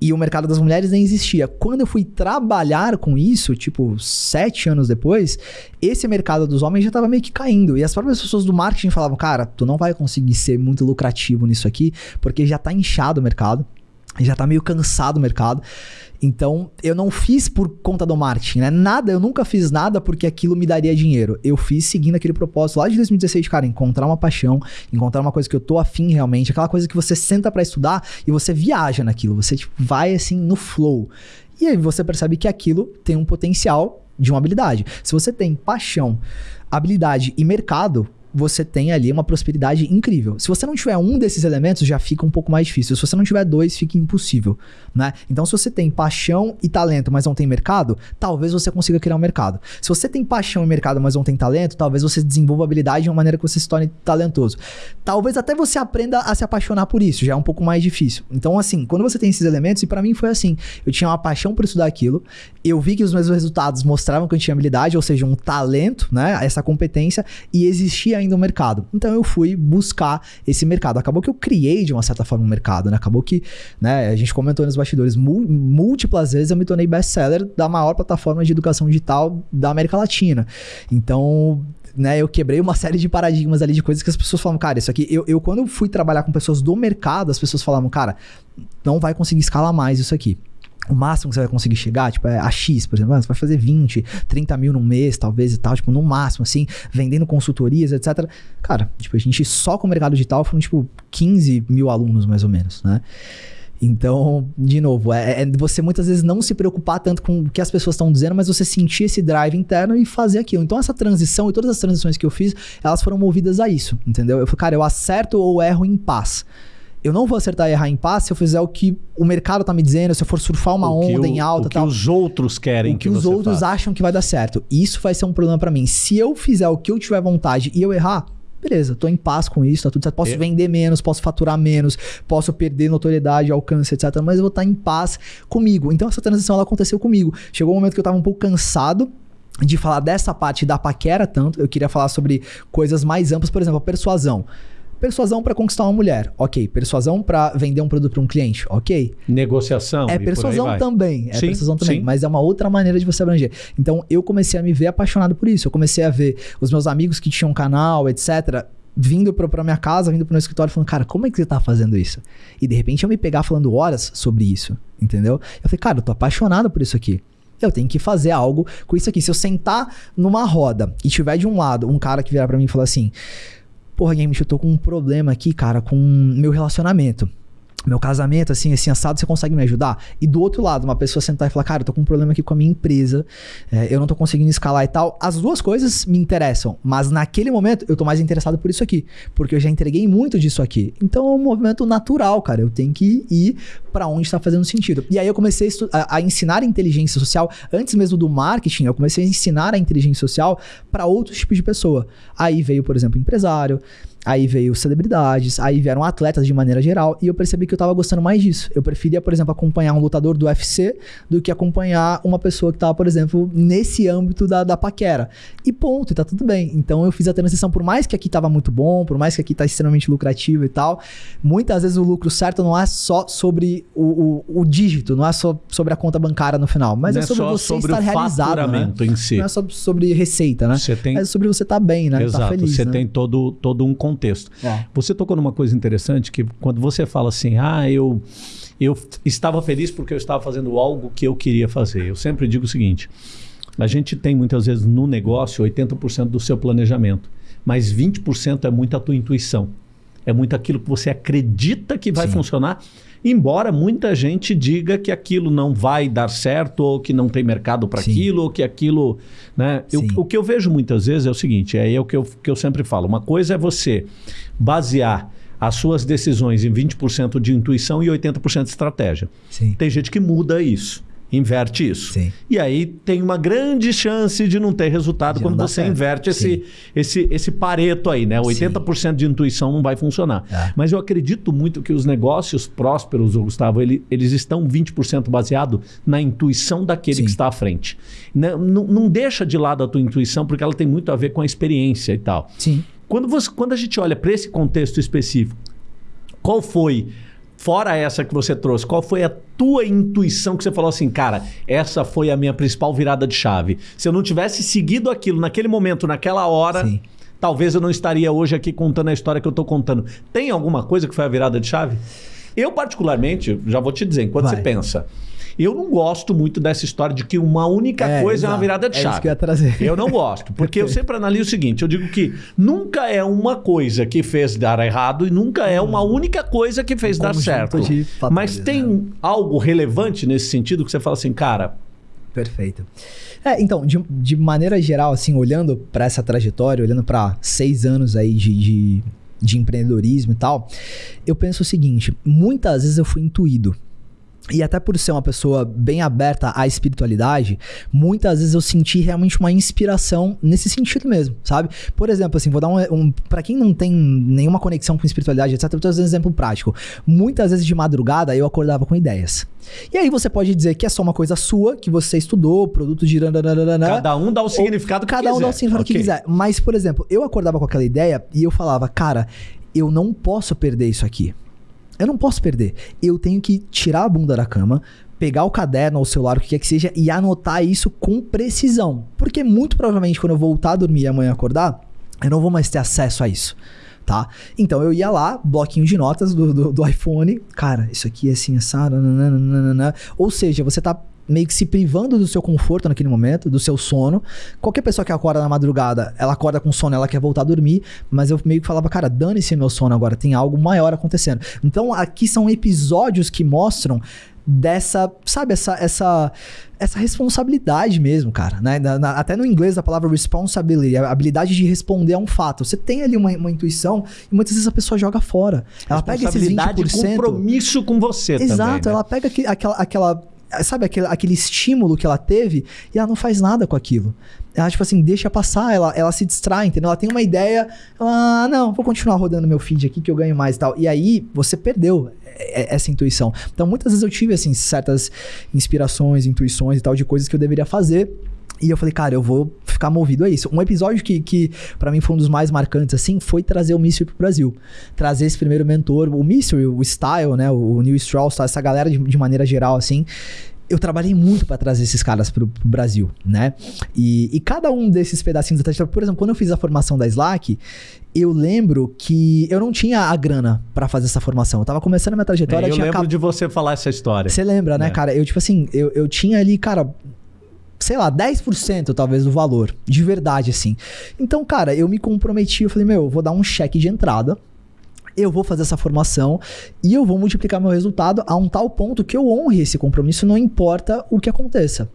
e o mercado das mulheres nem existia. Quando eu fui trabalhar com isso, tipo, sete anos depois, esse mercado dos homens já estava meio que caindo. E as próprias pessoas do marketing falavam, cara, tu não vai conseguir ser muito lucrativo nisso aqui, porque já está inchado o mercado, já está meio cansado o mercado. Então, eu não fiz por conta do marketing, né? Nada, eu nunca fiz nada porque aquilo me daria dinheiro. Eu fiz seguindo aquele propósito lá de 2016, cara, encontrar uma paixão, encontrar uma coisa que eu tô afim realmente, aquela coisa que você senta para estudar e você viaja naquilo, você tipo, vai assim no flow. E aí você percebe que aquilo tem um potencial de uma habilidade. Se você tem paixão, habilidade e mercado, você tem ali uma prosperidade incrível. Se você não tiver um desses elementos, já fica um pouco mais difícil. Se você não tiver dois, fica impossível, né? Então, se você tem paixão e talento, mas não tem mercado, talvez você consiga criar um mercado. Se você tem paixão e mercado, mas não tem talento, talvez você desenvolva habilidade de uma maneira que você se torne talentoso. Talvez até você aprenda a se apaixonar por isso, já é um pouco mais difícil. Então, assim, quando você tem esses elementos, e para mim foi assim, eu tinha uma paixão por estudar aquilo, eu vi que os meus resultados mostravam que eu tinha habilidade, ou seja, um talento, né? Essa competência, e existia ainda um mercado. Então eu fui buscar esse mercado. Acabou que eu criei, de uma certa forma, um mercado, né? Acabou que, né, a gente comentou nos bastidores, múltiplas vezes eu me tornei best-seller da maior plataforma de educação digital da América Latina. Então, né, eu quebrei uma série de paradigmas ali de coisas que as pessoas falavam, cara, isso aqui. Eu, eu, quando fui trabalhar com pessoas do mercado, as pessoas falavam, cara, não vai conseguir escalar mais isso aqui. O máximo que você vai conseguir chegar, tipo, é a X, por exemplo, você vai fazer 20, 30 mil no mês, talvez e tal, tipo, no máximo, assim, vendendo consultorias, etc. Cara, tipo, a gente só com o mercado digital foram, tipo, 15 mil alunos, mais ou menos, né? Então, de novo, é, é, você muitas vezes não se preocupar tanto com o que as pessoas estão dizendo, mas você sentir esse drive interno e fazer aquilo. Então, essa transição e todas as transições que eu fiz, elas foram movidas a isso, entendeu? Eu falei, cara, eu acerto ou erro em paz. Eu não vou acertar e errar em paz se eu fizer o que o mercado tá me dizendo, se eu for surfar uma onda o, em alta o que tal. os outros querem o que, que os outros faça. acham que vai dar certo. Isso vai ser um problema para mim. Se eu fizer o que eu tiver vontade e eu errar, beleza, tô em paz com isso, tá tudo certo. Posso é. vender menos, posso faturar menos, posso perder notoriedade, alcance, etc. Mas eu vou estar em paz comigo. Então essa transição ela aconteceu comigo. Chegou um momento que eu tava um pouco cansado de falar dessa parte da paquera tanto, eu queria falar sobre coisas mais amplas, por exemplo, a persuasão. Persuasão para conquistar uma mulher, ok. Persuasão para vender um produto para um cliente, ok. Negociação. É persuasão também, é sim, persuasão também, sim. mas é uma outra maneira de você abranger. Então eu comecei a me ver apaixonado por isso. Eu comecei a ver os meus amigos que tinham canal, etc vindo pra, pra minha casa, vindo pro meu escritório, falando, cara, como é que você tá fazendo isso? E de repente eu me pegar falando horas sobre isso, entendeu? Eu falei, cara, eu tô apaixonado por isso aqui. Eu tenho que fazer algo com isso aqui. Se eu sentar numa roda e tiver de um lado um cara que virar para mim e falar assim: porra, Game, eu tô com um problema aqui, cara, com meu relacionamento meu casamento, assim, assim, assado, você consegue me ajudar? E do outro lado, uma pessoa sentar e falar, cara, eu tô com um problema aqui com a minha empresa, é, eu não tô conseguindo escalar e tal. As duas coisas me interessam, mas naquele momento eu tô mais interessado por isso aqui, porque eu já entreguei muito disso aqui. Então é um movimento natural, cara. Eu tenho que ir para onde está fazendo sentido. E aí eu comecei a, a, ensinar inteligência social, antes mesmo do marketing, eu comecei a ensinar a inteligência social para outros tipos de pessoa. Aí veio, por exemplo, empresário, Aí veio celebridades, aí vieram atletas de maneira geral, e eu percebi que eu tava gostando mais disso. Eu preferia, por exemplo, acompanhar um lutador do UFC do que acompanhar uma pessoa que tava, por exemplo, nesse âmbito da, da paquera. E ponto, e tá tudo bem. Então eu fiz a transição, por mais que aqui tava muito bom, por mais que aqui tá extremamente lucrativo e tal, muitas vezes o lucro certo não é só sobre o, o, o dígito, não é só sobre a conta bancária no final, mas não é sobre é você sobre estar realizado. Né? Em si. Não é só sobre receita, né? Tem... É sobre você estar tá bem, né? Tá Exato, tá feliz, você né? tem todo, todo um contexto. É. Você tocou numa coisa interessante que quando você fala assim, ah, eu, eu estava feliz porque eu estava fazendo algo que eu queria fazer. Eu sempre digo o seguinte: a gente tem muitas vezes no negócio 80% do seu planejamento, mas 20% é muito a tua intuição. É muito aquilo que você acredita que vai Sim. funcionar embora muita gente diga que aquilo não vai dar certo, ou que não tem mercado para aquilo, ou que aquilo. Né? Eu, o que eu vejo muitas vezes é o seguinte: é o que eu, que eu sempre falo. Uma coisa é você basear as suas decisões em 20% de intuição e 80% de estratégia. Sim. Tem gente que muda isso inverte isso. Sim. E aí tem uma grande chance de não ter resultado de quando você certo. inverte esse, esse, esse pareto aí, né? 80% Sim. de intuição não vai funcionar. É. Mas eu acredito muito que os negócios prósperos, Gustavo, ele, eles estão 20% baseado na intuição daquele Sim. que está à frente. Não, né? não, não deixa de lado a tua intuição, porque ela tem muito a ver com a experiência e tal. Sim. Quando, você, quando a gente olha para esse contexto específico, qual foi fora essa que você trouxe, qual foi a tua intuição que você falou assim, cara, essa foi a minha principal virada de chave? Se eu não tivesse seguido aquilo naquele momento, naquela hora, Sim. talvez eu não estaria hoje aqui contando a história que eu estou contando. Tem alguma coisa que foi a virada de chave? Eu, particularmente, já vou te dizer, enquanto Vai. você pensa, eu não gosto muito dessa história de que uma única é, coisa exato. é uma virada de chave. É isso que eu ia trazer. Eu não gosto, porque eu sempre analiso o seguinte: eu digo que nunca é uma coisa que fez dar errado e nunca é uma única coisa que fez dar certo. Mas tem algo relevante nesse sentido que você fala assim, cara, Perfeito. É, então, de, de maneira geral, assim, olhando para essa trajetória, olhando para seis anos aí de, de, de empreendedorismo e tal, eu penso o seguinte: muitas vezes eu fui intuído e até por ser uma pessoa bem aberta à espiritualidade, muitas vezes eu senti realmente uma inspiração nesse sentido mesmo, sabe? Por exemplo, assim, vou dar um. um para quem não tem nenhuma conexão com espiritualidade, etc., eu tô dando um exemplo prático. Muitas vezes de madrugada eu acordava com ideias. E aí você pode dizer que é só uma coisa sua, que você estudou, produto de. Cada um dá o significado que cada quiser. Cada um dá o significado okay. que quiser. Mas, por exemplo, eu acordava com aquela ideia e eu falava, cara, eu não posso perder isso aqui. Eu não posso perder. Eu tenho que tirar a bunda da cama, pegar o caderno ou o celular, o que quer que seja, e anotar isso com precisão. Porque muito provavelmente quando eu voltar a dormir e amanhã acordar, eu não vou mais ter acesso a isso. Tá? Então eu ia lá, bloquinho de notas do, do, do iPhone. Cara, isso aqui é assim, essa. Ou seja, você tá meio que se privando do seu conforto naquele momento, do seu sono. Qualquer pessoa que acorda na madrugada, ela acorda com sono, ela quer voltar a dormir, mas eu meio que falava, cara, dane-se meu sono agora, tem algo maior acontecendo. Então aqui são episódios que mostram dessa, sabe, essa essa essa responsabilidade mesmo, cara, né? Na, na, até no inglês a palavra responsibility, a habilidade de responder a um fato. Você tem ali uma, uma intuição e muitas vezes a pessoa joga fora. Ela pega esses 20%. compromisso com você Exato, também, né? ela pega aquela, aquela sabe, aquele, aquele estímulo que ela teve e ela não faz nada com aquilo. Ela, tipo assim, deixa passar, ela, ela se distrai, entendeu? Ela tem uma ideia, ela, ah, não, vou continuar rodando meu feed aqui que eu ganho mais e tal. E aí, você perdeu essa intuição. Então, muitas vezes eu tive, assim, certas inspirações, intuições e tal, de coisas que eu deveria fazer. E eu falei, cara, eu vou ficar movido a isso. Um episódio que, que para mim foi um dos mais marcantes, assim, foi trazer o Mystery pro Brasil. Trazer esse primeiro mentor, o Mystery, o Style, né? O Neil Strauss, essa galera de, de maneira geral, assim eu trabalhei muito para trazer esses caras pro, pro Brasil, né? E, e, cada um desses pedacinhos da trajetória, por exemplo, quando eu fiz a formação da Slack, eu lembro que eu não tinha a grana para fazer essa formação. Eu tava começando a minha trajetória. É, eu lembro de você falar essa história. Você lembra, né, é. cara? Eu, tipo assim, eu, eu tinha ali, cara, sei lá, 10% talvez do valor, de verdade, assim. Então, cara, eu me comprometi, eu falei, meu, eu vou dar um cheque de entrada eu vou fazer essa formação e eu vou multiplicar meu resultado a um tal ponto que eu honre esse compromisso, não importa o que aconteça.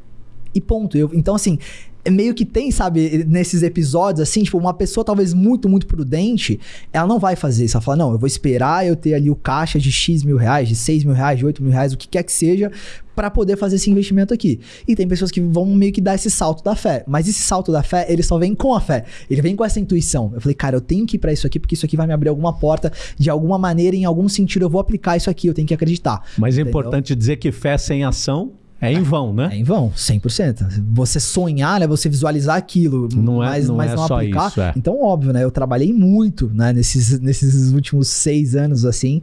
E ponto. Eu, então, assim, é meio que tem, sabe, nesses episódios, assim, tipo, uma pessoa talvez muito, muito prudente, ela não vai fazer isso. Ela fala, não, eu vou esperar eu ter ali o caixa de X mil reais, de 6 mil reais, de 8 mil reais, o que quer que seja, para poder fazer esse investimento aqui. E tem pessoas que vão meio que dar esse salto da fé. Mas esse salto da fé, ele só vem com a fé. Ele vem com essa intuição. Eu falei, cara, eu tenho que ir pra isso aqui, porque isso aqui vai me abrir alguma porta, de alguma maneira, em algum sentido, eu vou aplicar isso aqui, eu tenho que acreditar. Mas é importante dizer que fé sem ação é em vão, né? É em vão, 100%. Você sonhar, né? Você visualizar aquilo, não é, mas não, mas é não aplicar. Isso, é. Então, óbvio, né? Eu trabalhei muito, né? Nesses, nesses últimos seis anos, assim.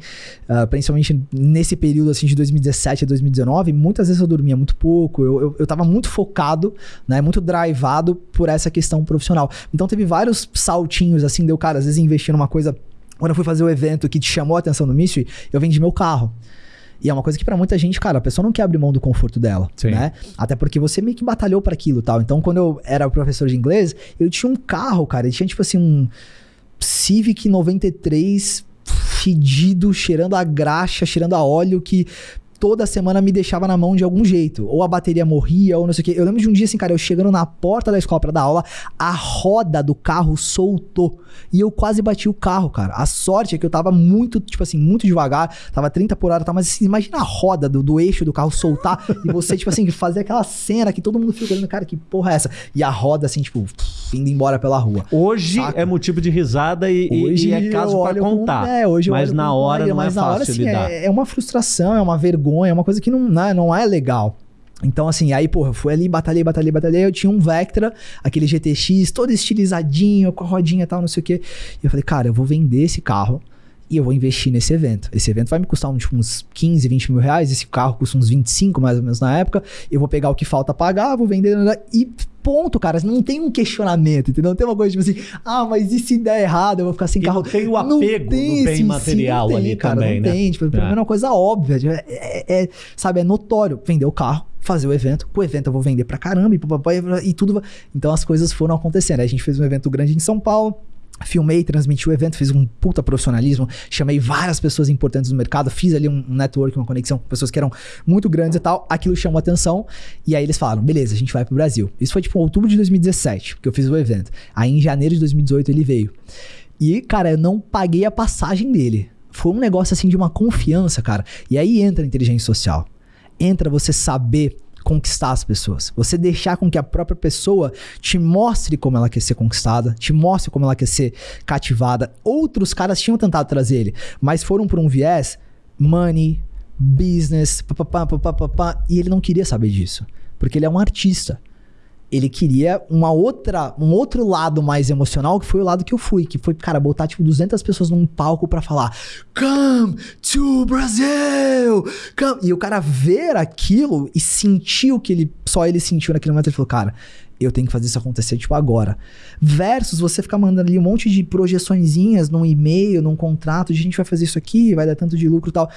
Uh, principalmente nesse período, assim, de 2017 a 2019. Muitas vezes eu dormia muito pouco. Eu, eu, eu tava muito focado, né? Muito drivado por essa questão profissional. Então, teve vários saltinhos, assim. Deu, cara, às vezes investir numa coisa... Quando eu fui fazer o evento que te chamou a atenção no Mystery, eu vendi meu carro. E é uma coisa que para muita gente, cara, a pessoa não quer abrir mão do conforto dela, Sim. né? Até porque você meio que batalhou para aquilo, tal. Então, quando eu era professor de inglês, eu tinha um carro, cara, ele tinha tipo assim um Civic 93 fedido, cheirando a graxa, cheirando a óleo que toda semana me deixava na mão de algum jeito. Ou a bateria morria, ou não sei o quê. Eu lembro de um dia assim, cara, eu chegando na porta da escola pra dar aula, a roda do carro soltou. E eu quase bati o carro, cara. A sorte é que eu tava muito, tipo assim, muito devagar. Tava 30 por hora, tá? Mas assim, imagina a roda do, do eixo do carro soltar e você, tipo assim, fazer aquela cena que todo mundo fica olhando, cara, que porra é essa? E a roda, assim, tipo, indo embora pela rua. Hoje saca? é motivo de risada e, hoje e é caso pra contar. Com, é, hoje mas na hora não mas é fácil hora, assim, lidar. É, é uma frustração, é uma vergonha vergonha, é uma coisa que não, não, é, não é legal. Então, assim, aí, porra, fui ali, batalhei, batalhei, batalhei. Eu tinha um Vectra, aquele GTX, todo estilizadinho, com a rodinha e tal, não sei o quê. E eu falei, cara, eu vou vender esse carro e eu vou investir nesse evento. Esse evento vai me custar tipo, uns 15, 20 mil reais. Esse carro custa uns 25 mais ou menos na época. Eu vou pegar o que falta pagar, vou vender e ponto, cara. Não tem um questionamento, entendeu? Não tem uma coisa tipo assim, ah, mas e se der errado? Eu vou ficar sem e carro. Não tem o apego não tem, do bem material sim, ali cara, também, não né? Tem, tipo, é. é uma coisa óbvia. Tipo, é, é, é, sabe, é notório. Vender o carro, fazer o evento. Com o evento eu vou vender pra caramba e, e tudo. Então as coisas foram acontecendo. A gente fez um evento grande em São Paulo filmei, transmiti o evento, fiz um puta profissionalismo, chamei várias pessoas importantes no mercado, fiz ali um network, uma conexão com pessoas que eram muito grandes e tal. Aquilo chamou atenção. E aí eles falaram: beleza, a gente vai pro Brasil. Isso foi tipo outubro de 2017 que eu fiz o evento. Aí em janeiro de 2018 ele veio. E, cara, eu não paguei a passagem dele. Foi um negócio assim de uma confiança, cara. E aí entra a inteligência social. Entra você saber conquistar as pessoas. Você deixar com que a própria pessoa te mostre como ela quer ser conquistada, te mostre como ela quer ser cativada. Outros caras tinham tentado trazer ele, mas foram por um viés money, business, papapá, papapá, e ele não queria saber disso, porque ele é um artista ele queria uma outra, um outro lado mais emocional, que foi o lado que eu fui, que foi, cara, botar tipo 200 pessoas num palco para falar: "Come to Brazil!" Come! E o cara ver aquilo e sentir o que ele só ele sentiu naquele momento, ele falou: "Cara, eu tenho que fazer isso acontecer, tipo, agora. Versus você ficar mandando ali um monte de projeçõezinhas num e-mail, num contrato, de a gente vai fazer isso aqui, vai dar tanto de lucro e tal.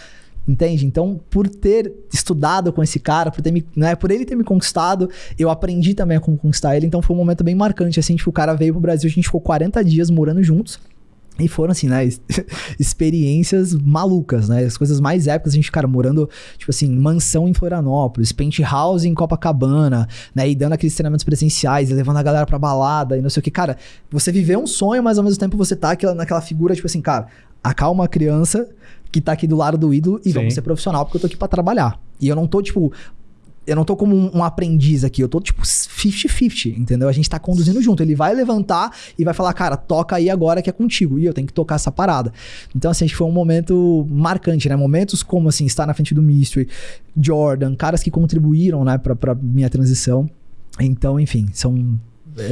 Entende? Então, por ter estudado com esse cara, por, ter me, né, por ele ter me conquistado, eu aprendi também a conquistar ele. Então, foi um momento bem marcante. Assim, tipo, o cara veio pro Brasil, a gente ficou 40 dias morando juntos. E foram, assim, né, [LAUGHS] experiências malucas, né? As coisas mais épicas, a gente, cara, morando, tipo assim, mansão em Florianópolis, penthouse em Copacabana, né? E dando aqueles treinamentos presenciais, levando a galera pra balada e não sei o que. Cara, você viveu um sonho, mas ao mesmo tempo você tá aquela, naquela figura, tipo assim, cara, acalma a criança, que tá aqui do lado do ídolo e Sim. vamos ser profissional, porque eu tô aqui para trabalhar. E eu não tô, tipo, eu não tô como um, um aprendiz aqui, eu tô tipo 50-50, entendeu? A gente tá conduzindo junto. Ele vai levantar e vai falar, cara, toca aí agora que é contigo. E eu tenho que tocar essa parada. Então, assim, acho que foi um momento marcante, né? Momentos como, assim, estar na frente do Mystery, Jordan, caras que contribuíram, né, pra, pra minha transição. Então, enfim, são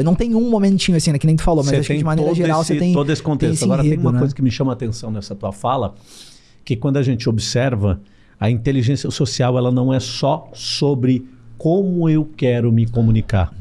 não tem um momentinho assim, né, que nem tu falou, mas acho que de maneira geral esse, você tem. Todo esse contexto. Tem esse Agora, enredo, tem uma né? coisa que me chama a atenção nessa tua fala, que quando a gente observa, a inteligência social ela não é só sobre como eu quero me comunicar,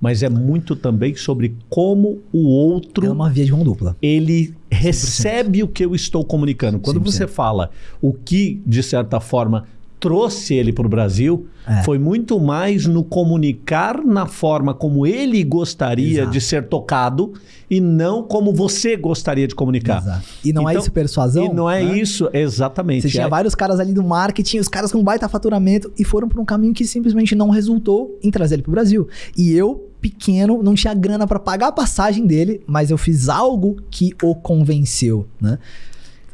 mas é muito também sobre como o outro É uma via de mão dupla. ele recebe o que eu estou comunicando. Quando 100%. você fala o que, de certa forma, trouxe ele para o Brasil, É. foi muito mais no comunicar na forma como ele gostaria Exato. de ser tocado e não como você gostaria de comunicar. Exato. E não é Então, isso persuasão? E não é né? isso, exatamente. Você tinha É- vários caras ali do marketing, os caras com baita faturamento e foram por um caminho que simplesmente não resultou em trazer ele pro Brasil. E eu, pequeno, não tinha grana pra pagar a passagem dele, mas eu fiz algo que o convenceu, né?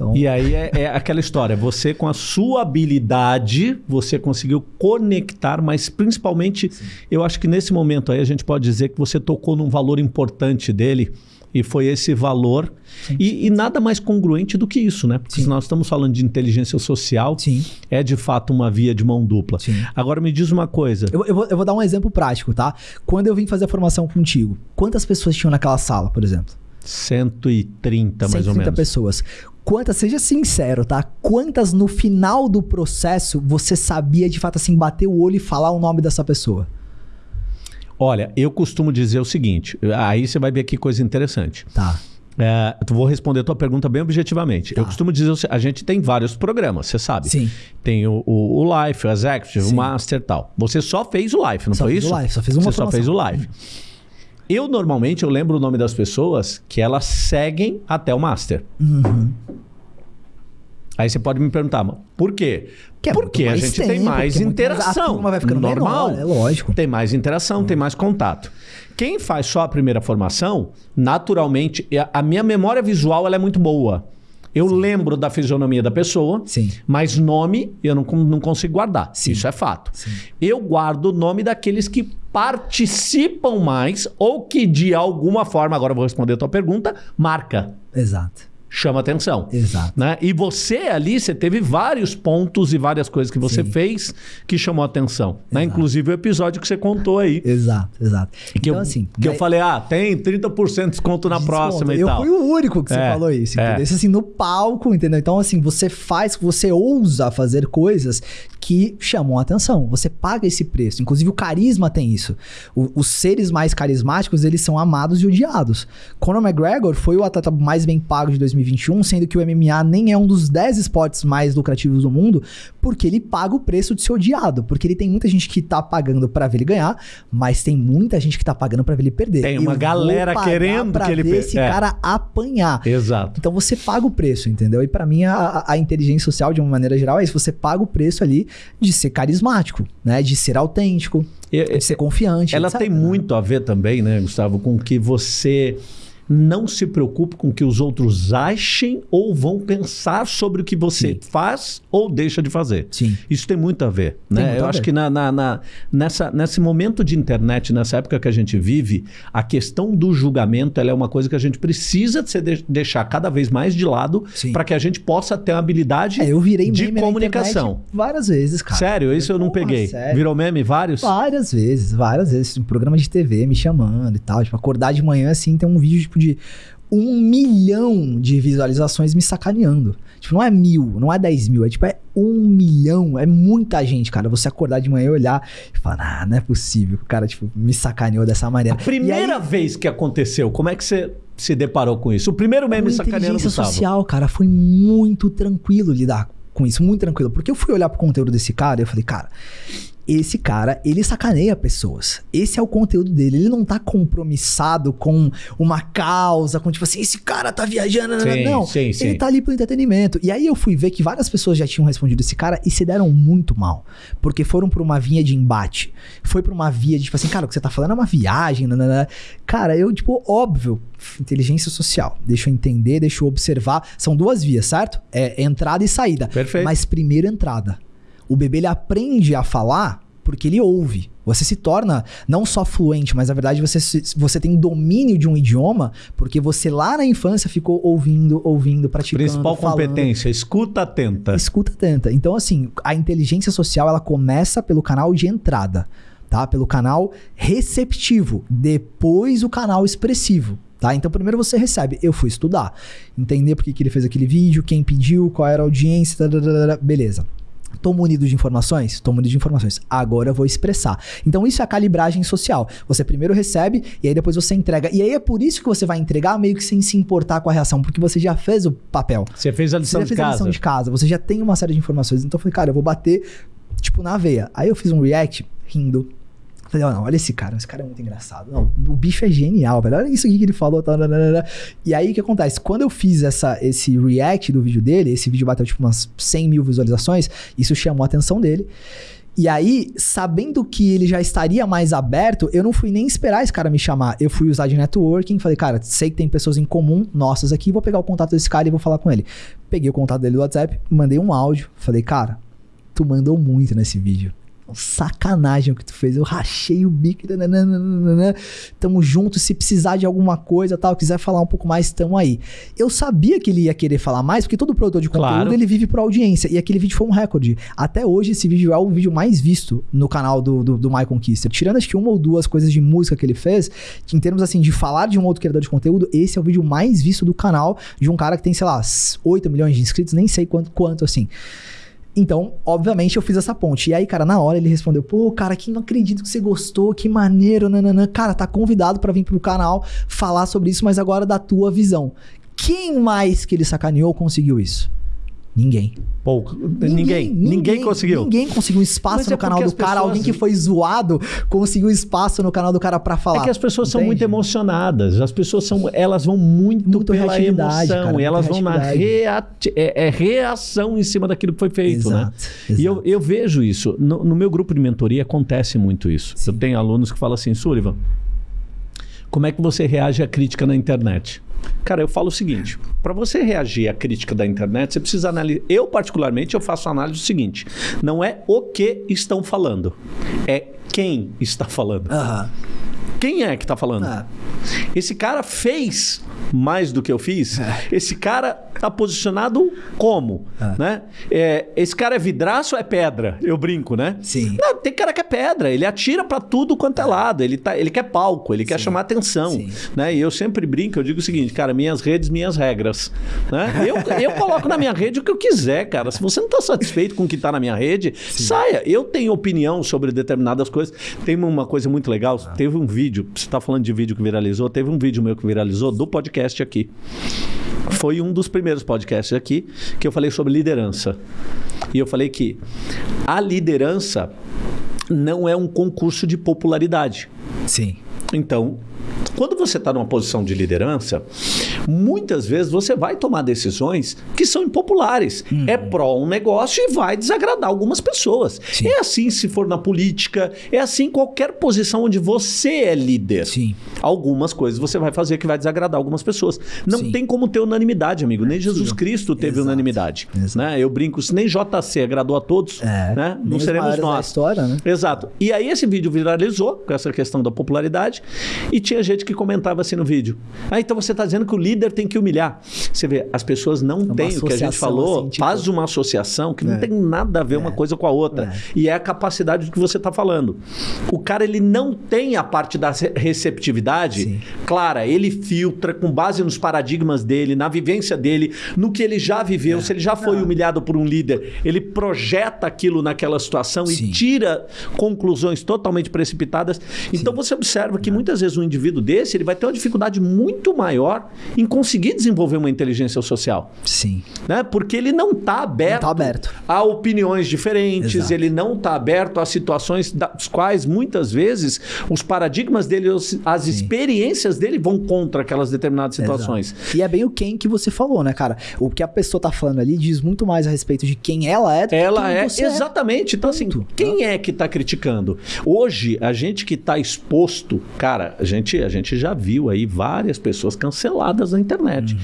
Então, E aí é, é aquela história, você com a sua habilidade, você conseguiu conectar, mas principalmente, eu acho que nesse momento aí a gente pode dizer que você tocou num valor importante dele, e foi esse valor, e, e nada mais congruente do que isso, né? Porque Sim. se nós estamos falando de inteligência social, sim, é de fato uma via de mão dupla. sim. Agora me diz uma coisa, Eu, eu vou, eu vou dar um exemplo prático, tá? Quando eu vim fazer a formação contigo, quantas pessoas tinham naquela sala, por exemplo? 130 mais ou 130 menos. pessoas. Quantas, seja sincero, tá? Quantas no final do processo você sabia de fato assim, bater o olho e falar o nome dessa pessoa? Olha, eu costumo dizer o seguinte, aí você vai ver que coisa interessante. Tá. É, eu vou responder a tua pergunta bem objetivamente. Tá. Eu costumo dizer, o a gente tem vários programas, você sabe. Sim. Tem o, o, o Life, o Executive, Sim. o Master e tal. Você só fez o Life, não Só foi fiz o isso? Life, só fiz uma Você só formação. fez o Life. Eu, normalmente, eu lembro o nome das pessoas que elas seguem até o Master. Uhum. Aí você pode me perguntar, por quê? Que é porque a mais gente tem tempo, mais porque é mais- interação. turma vai ficando normal. menor, é lógico. Tem mais interação, tem mais contato. Quem faz só a primeira formação, naturalmente, a- a minha memória visual ela é muito boa. Eu lembro da fisionomia da pessoa, Sim. mas nome eu não, não consigo guardar. Sim. Isso é fato. Sim. Eu guardo o nome daqueles que participam mais ou que de alguma forma, agora eu vou responder a tua pergunta, marca, Exato. Chama atenção. Exato. Né? E você ali, você teve vários pontos e várias coisas que você Sim. fez que chamou atenção. Né? Inclusive o episódio que você contou aí. Exato, exato. Que, então, eu, assim. que eu né, falei, ah, tem 30% de desconto na desconto. próxima e eu tal. fui o único que você É, falou isso, é. entendeu? Isso assim, no palco, entendeu? Então, assim, você faz, você ousa fazer coisas que chamam a atenção. Você paga esse preço. Inclusive, o carisma tem isso. O- os seres mais carismáticos, eles são amados e odiados. Conor McGregor foi o atleta mais bem pago de 2021, sendo que o MMA nem é um dos 10 esportes mais lucrativos do mundo, porque ele paga o preço de ser odiado. Porque ele tem muita gente que tá pagando para ver ele ganhar, mas tem muita gente que tá pagando para ver ele perder. Tem uma Eu galera querendo pra que ele ver perca. esse É. cara apanhar. Exato. Então você paga o preço, entendeu? E pra mim a- a, inteligência social, de uma maneira geral, é isso. Você paga o preço ali de ser carismático, né? De ser autêntico, E- de ser confiante. Ela tem né? muito a ver também, né, Gustavo, com que você não se preocupe com o que os outros achem ou vão pensar sobre o que você Sim. faz ou deixa de fazer. Sim. Isso tem muito a ver, né? Eu a acho ver. que na, na- na- nessa, nesse momento de internet, nessa época que a gente vive, a questão do julgamento ela é uma coisa que a gente precisa se de- deixar cada vez mais de lado para que a gente possa ter uma habilidade É, eu virei de meme comunicação. várias vezes, cara. Sério, isso eu não peguei. sério. Virou meme vários? Várias vezes, várias vezes. Um programa de TV me chamando e tal. Tipo, acordar de manhã assim, tem um vídeo tipo de um milhão de visualizações me sacaneando. Tipo, não é mil, não é dez mil, é tipo, é um milhão. É muita gente, cara. Você acordar de manhã e olhar e falar, ah, não é possível. O cara, tipo, me sacaneou dessa maneira. A primeira aí, vez que aconteceu, como é que você se deparou com isso? O primeiro meme sacaneando inteligência Gustavo. social, cara, foi muito tranquilo lidar com isso, muito tranquilo. Porque eu fui olhar pro conteúdo desse cara e eu falei, cara, esse cara, ele sacaneia pessoas. Esse é o conteúdo dele. Ele não tá compromissado com uma causa, com tipo assim, esse cara tá viajando. Sim, não, sim, sim. ele tá ali pro entretenimento. E aí eu fui ver que várias pessoas já tinham respondido esse cara e se deram muito mal. Porque foram pra uma vinha de embate. Foi pra uma via de tipo assim, cara, o que você tá falando é uma viagem. nananã. Cara, eu, tipo, óbvio, inteligência social. Deixa eu entender, deixa eu observar. São duas vias, certo? É entrada e saída. Perfeito. Mas primeiro entrada. O bebê ele aprende a falar porque ele ouve. Você se torna não só fluente, mas na verdade você, você tem domínio de um idioma porque você lá na infância ficou ouvindo, ouvindo, praticando. Principal falando. competência, escuta atenta. Escuta atenta. Então, assim, a inteligência social ela começa pelo canal de entrada, tá? Pelo canal receptivo, depois o canal expressivo. Tá? Então, primeiro você recebe. Eu fui estudar, entender por que, que ele fez aquele vídeo, quem pediu, qual era a audiência, beleza. Tô munido de informações? Tô munido de informações. Agora eu vou expressar. Então, isso é a calibragem social. Você primeiro recebe e aí depois você entrega. E aí é por isso que você vai entregar meio que sem se importar com a reação, porque você já fez o papel. Você fez a Você lição já de fez a casa. lição de casa, você já tem uma série de informações. Então eu falei, cara, eu vou bater, tipo, na veia. Aí eu fiz um react rindo. Falei, ó, não, olha esse cara, esse cara é muito engraçado. Não, o bicho é genial, velho. Olha isso aqui que ele falou. Tá. E aí o que acontece? Quando eu fiz essa, esse react do vídeo dele, esse vídeo bateu tipo umas 100 mil visualizações, isso chamou a atenção dele. E aí, sabendo que ele já estaria mais aberto, eu não fui nem esperar esse cara me chamar. Eu fui usar de networking, falei, cara, sei que tem pessoas em comum, nossas aqui, vou pegar o contato desse cara e vou falar com ele. Peguei o contato dele do WhatsApp, mandei um áudio, falei, cara, tu mandou muito nesse vídeo. Sacanagem o que tu fez. Eu rachei o bico. nananana. Tamo junto. Se precisar de alguma coisa, tal, quiser falar um pouco mais, tamo aí. Eu sabia que ele ia querer falar mais, porque todo produtor de conteúdo Claro. ele vive por audiência. E aquele vídeo foi um recorde. Até hoje, esse vídeo é o vídeo mais visto no canal do, do, do My Conquista. Tirando acho que uma ou duas coisas de música que ele fez, que em termos assim, de falar de um outro criador de conteúdo, esse é o vídeo mais visto do canal de um cara que tem, sei lá, 8 milhões de inscritos, nem sei quanto, quanto assim. Então, obviamente, eu fiz essa ponte. E aí, cara, na hora ele respondeu: Pô, cara, que não acredito que você gostou, que maneiro, nananã. Cara, tá convidado pra vir pro canal falar sobre isso, mas agora da tua visão. Quem mais que ele sacaneou conseguiu isso? Ninguém. Pô, ninguém, ninguém, conseguiu. Ninguém conseguiu um espaço Mas é no canal porque do as cara. pessoas- Alguém que foi zoado conseguiu espaço no canal do cara pra falar. É que as pessoas são muito Entende? emocionadas. As pessoas são, elas vão muito, Muito pela emoção cara, e elas vão na reati- é, é reação em cima daquilo que foi feito, né? Exato, E eu, exato. eu vejo isso. No, no meu grupo de mentoria acontece muito isso. Eu tenho alunos que falam assim, Sullivan, como é que você reage à crítica na internet? Cara, eu falo o seguinte: para você reagir à crítica da internet, você precisa analisar. Eu, particularmente, eu faço a análise do seguinte: não é o que estão falando, é quem está falando. Aham. Quem é que está falando? Ah. Esse cara fez mais do que eu fiz. Esse cara tá posicionado como, né? É, esse cara é vidraço ou é pedra? Eu brinco, né? Sim. Não, tem cara que é pedra, ele atira pra tudo quanto é lado, ele, tá, ele quer palco, ele quer chamar atenção, Sim. né? E eu sempre brinco, eu digo o seguinte, cara, minhas redes, minhas regras, né? Eu, eu coloco na minha rede o que eu quiser, cara. Se você não tá satisfeito com o que tá na minha rede, saia. Eu tenho opinião sobre determinadas coisas. Tem uma coisa muito legal, teve um vídeo, você tá falando de vídeo que viralizou, teve um vídeo meu que viralizou do podcast aqui. foi um dos primeiros podcasts aqui que eu falei sobre liderança. E eu falei que a liderança não é um concurso de popularidade. Sim. Então, quando você está numa posição de liderança, muitas vezes você vai tomar decisões que são impopulares. Uhum. É pró um negócio e vai desagradar algumas pessoas. Sim. É assim se for na política, é assim em qualquer posição onde você é líder. Sim. Algumas coisas você vai fazer que vai desagradar algumas pessoas. Não Sim. tem como ter unanimidade, amigo. Nem Jesus Cristo teve Exato. unanimidade. Exato. Né? Eu brinco, se nem JC agradou a todos, é. né? não seremos nós. História, né? Exato. E aí esse vídeo viralizou com essa questão da popularidade e tinha gente que comentava assim no vídeo. Ah, então você está dizendo que o líder tem que humilhar. Você vê, as pessoas não é têm o que a gente falou, assim, tipo... faz uma associação que é. não tem nada a ver é. uma coisa com a outra. É. E é a capacidade do que você está falando. O cara, ele não tem a parte da receptividade Sim. clara, ele filtra com base nos paradigmas dele, na vivência dele, no que ele já viveu, é. se ele já foi não. humilhado por um líder, ele projeta aquilo naquela situação Sim. e tira conclusões totalmente precipitadas. Então Sim. você observa que muitas vezes um indivíduo desse, ele vai ter uma dificuldade muito maior em conseguir desenvolver uma inteligência social. Sim. Né? Porque ele não está aberto, tá aberto, a opiniões diferentes, Exato. ele não está aberto a situações das quais muitas vezes os paradigmas dele, as Sim. experiências dele vão contra aquelas determinadas situações. Exato. E é bem o quem que você falou, né, cara? O que a pessoa está falando ali diz muito mais a respeito de quem ela é do ela que é, exatamente. É. Então, assim, quem é que está criticando? Hoje, a gente que está exposto, cara, a gente, a gente já viu aí várias pessoas canceladas na internet. Uhum.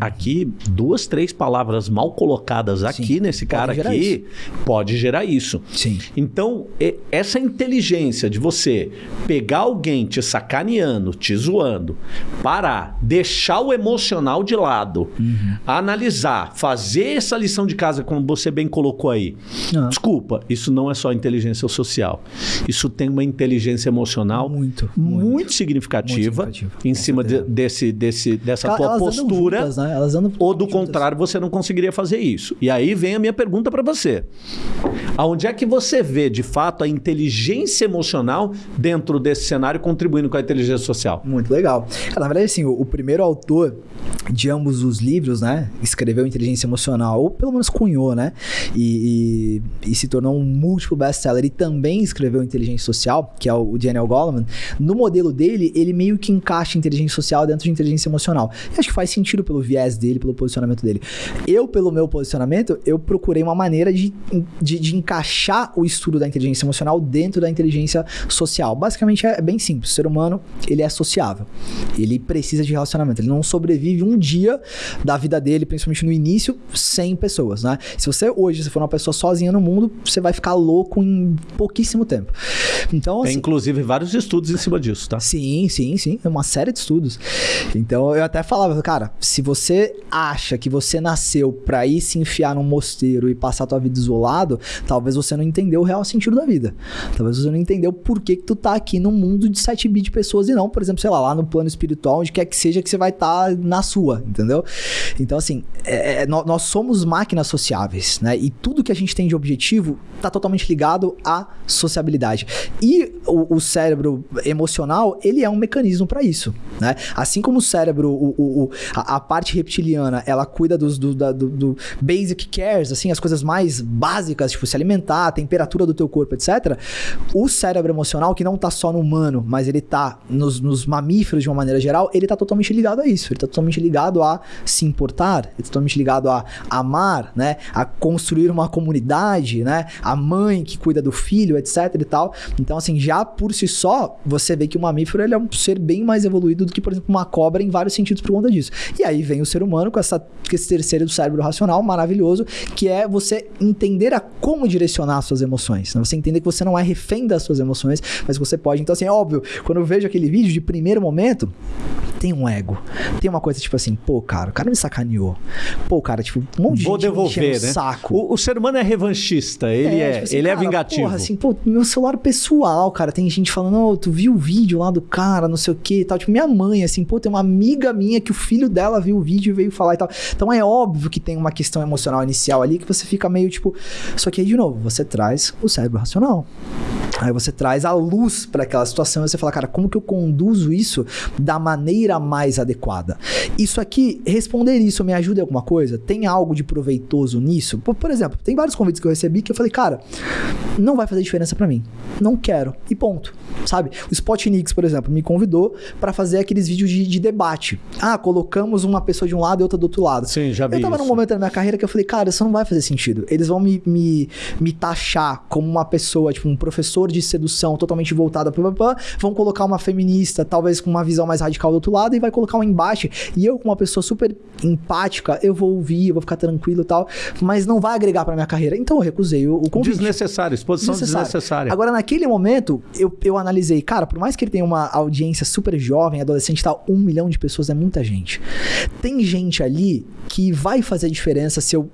Aqui, duas, três palavras mal colocadas aqui Sim, nesse cara aqui pode gerar isso. Sim. Então, essa inteligência de você pegar alguém te sacaneando, te zoando, parar, deixar o emocional de lado, uhum. analisar, fazer essa lição de casa, como você bem colocou aí. Ah. Desculpa, isso não é só inteligência social. Isso tem uma inteligência emocional muito, muito, muito significativa, significativa em cima de, desse, desse, dessa Ela, tua postura. Juntas, né? ou do juntas. contrário, você não conseguiria fazer isso. E aí vem a minha pergunta para você. Aonde é que você vê, de fato, a inteligência emocional dentro desse cenário contribuindo com a inteligência social? Muito legal. Na verdade, assim, o, o primeiro autor de ambos os livros, né? Escreveu Inteligência Emocional, ou pelo menos cunhou, né? E, e, e se tornou um múltiplo best-seller. E também escreveu Inteligência Social, que é o Daniel Goleman. No modelo dele, ele meio que encaixa inteligência social dentro de inteligência emocional. E acho que faz sentido pelo viés dele, pelo posicionamento dele. Eu, pelo meu posicionamento, eu procurei uma maneira de, de, de encaixar o estudo da inteligência emocional dentro da inteligência social. Basicamente é bem simples. O ser humano, ele é sociável. Ele precisa de relacionamento. Ele não sobrevive um dia da vida dele, principalmente no início, sem pessoas, né? Se você hoje, se for uma pessoa sozinha no mundo, você vai ficar louco em pouquíssimo tempo. Então, Tem inclusive vários estudos em cima disso, tá? Sim, sim, sim. É uma série de estudos. Então eu até falava, cara, se você acha que você nasceu pra ir se enfiar num mosteiro e passar a tua vida isolado, talvez você não entendeu o real sentido da vida. Talvez você não entendeu por que, que tu tá aqui num mundo de 7 bits de pessoas e não, por exemplo, sei lá, lá no plano espiritual, onde quer que seja que você vai estar tá na sua, entendeu? Então, assim, é, é nós somos máquinas sociáveis, né? E tudo que a gente tem de objetivo tá totalmente ligado à sociabilidade. E o, o cérebro emocional, ele é um mecanismo para isso, né? Assim como o cérebro, o, o, a, a, parte reptiliana, ela cuida dos, do, da, do, do, basic cares, assim, as coisas mais básicas, tipo se alimentar, a temperatura do teu corpo, etc. O cérebro emocional, que não tá só no humano, mas ele tá nos, nos mamíferos de uma maneira geral, ele tá totalmente ligado a isso. Ele tá totalmente ligado a se importar, ele tá totalmente ligado a amar, né? A construir uma comunidade, né? A mãe que cuida do filho, etc e tal. Então, assim, já por si só, você vê que o mamífero ele é um ser bem mais evoluído do que, por exemplo, uma cobra em vários sentidos por conta disso. E aí vem o ser humano com, essa, com esse terceiro do cérebro racional maravilhoso, que é você entender a como direcionar as suas emoções. Né? Você entender que você não é refém das suas emoções, mas você pode. Então, assim, é óbvio, quando eu vejo aquele vídeo de primeiro momento, tem um ego. Tem uma coisa tipo assim, pô, cara, o cara me sacaneou. Pô, cara, tipo, um monte de Vou gente devolver, né? saco. O, o, ser humano é revanchista, ele é, é tipo assim, ele é cara, é vingativo. Porra, assim, pô, meu celular pessoal, cara, tem gente falando, oh, tu viu o vídeo lá do cara, não sei o que e tal. Tipo, minha mãe, assim, pô, tem uma amiga minha que o filho dela viu o vídeo e veio falar e tal. Então é óbvio que tem uma questão emocional inicial ali que você fica meio tipo. Só que aí, de novo, você traz o cérebro racional. Aí você traz a luz para aquela situação e você fala, cara, como que eu conduzo isso da maneira mais adequada? Isso aqui, responder isso me ajuda em alguma coisa? Tem algo de proveitoso nisso? Por, exemplo, tem vários convites que eu recebi que eu falei, cara, não vai fazer diferença para mim. Não quero. E ponto. Sabe? O Spotnix, por exemplo, me convidou para fazer aqueles vídeos de, de, debate. Ah, colocamos uma pessoa de um lado e outra do outro lado. Sim, já vi. Eu tava isso. num momento da minha carreira que eu falei, cara, isso não vai fazer sentido. Eles vão me, me, me taxar como uma pessoa, tipo, um professor de sedução totalmente voltada para vão colocar uma feminista, talvez com uma visão mais radical do outro lado, e vai colocar um embate. E eu, como uma pessoa super empática, eu vou ouvir, eu vou ficar tranquilo e tal, mas não vai agregar para minha carreira. Então eu recusei o, o convite. Desnecessário, exposição desnecessária. Agora, naquele momento, eu, eu analisei, cara, por mais que ele tenha uma audiência super jovem, adolescente tal, um milhão de pessoas é muita gente. Tem gente ali que vai fazer diferença se eu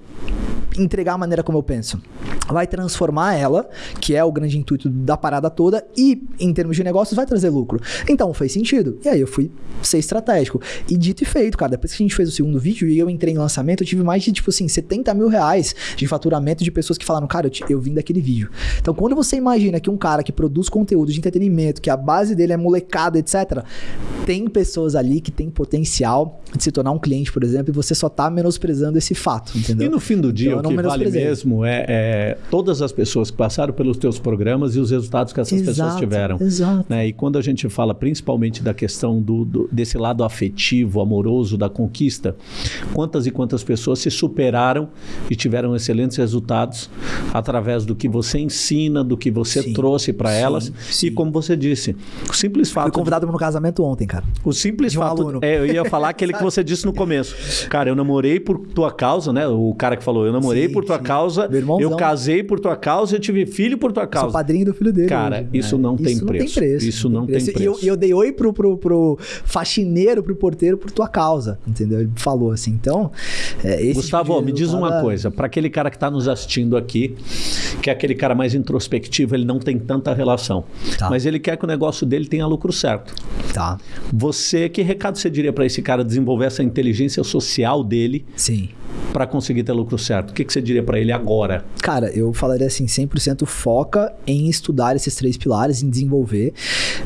entregar a maneira como eu penso. Vai transformar ela, que é o grande intuito da parada toda, e em termos de negócios vai trazer lucro. Então fez sentido. E aí eu fui ser estratégico. E dito e feito, cara, depois que a gente fez o segundo vídeo e eu entrei em lançamento, eu tive mais de, tipo assim, 70 mil reais de faturamento de pessoas que falaram, cara, eu, te, eu vim daquele vídeo. Então quando você imagina que um cara que produz conteúdo de entretenimento, que a base dele é molecada, etc., tem pessoas ali que tem potencial de se tornar um cliente, por exemplo, e você só tá menosprezando esse fato, entendeu? E no fim do dia, então, o que vale mesmo é, é, todas as pessoas que passaram pelos teus programas e os resultados que essas exato, pessoas tiveram. Exato. Né? E quando a gente fala principalmente da questão do, do, desse lado afetivo, amoroso, da conquista, quantas e quantas pessoas se superaram e tiveram excelentes resultados através do que você ensina, do que você sim, trouxe para elas. Sim. E como você disse, o simples fato. Fui convidado para um casamento ontem, cara. O simples um fato. Aluno. É, eu ia falar aquele que você disse no começo. Cara, eu namorei por tua causa, né? O cara que falou, eu namorei sim, por tua causa, eu casei por tua causa, eu tive filho por tua causa. Sou padrinho do filho dele. Cara, hoje, isso, né? não, tem isso não tem preço. Isso não tem preço. E eu, eu, dei oi pro, pro, pro faxineiro, pro porteiro, por tua causa, entendeu? Ele falou assim. Então, é, Gustavo, tipo me diz uma coisa. Para aquele cara que está nos assistindo aqui, que é aquele cara mais introspectivo, ele não tem tanta relação. Tá. Mas ele quer que o negócio dele tenha lucro certo. Tá. Você, que recado você diria para esse cara desenvolver essa inteligência social dele? Sim para conseguir ter lucro certo? O que, que você diria para ele agora? Cara, eu falaria assim, 100% foca em estudar esses três pilares, em desenvolver,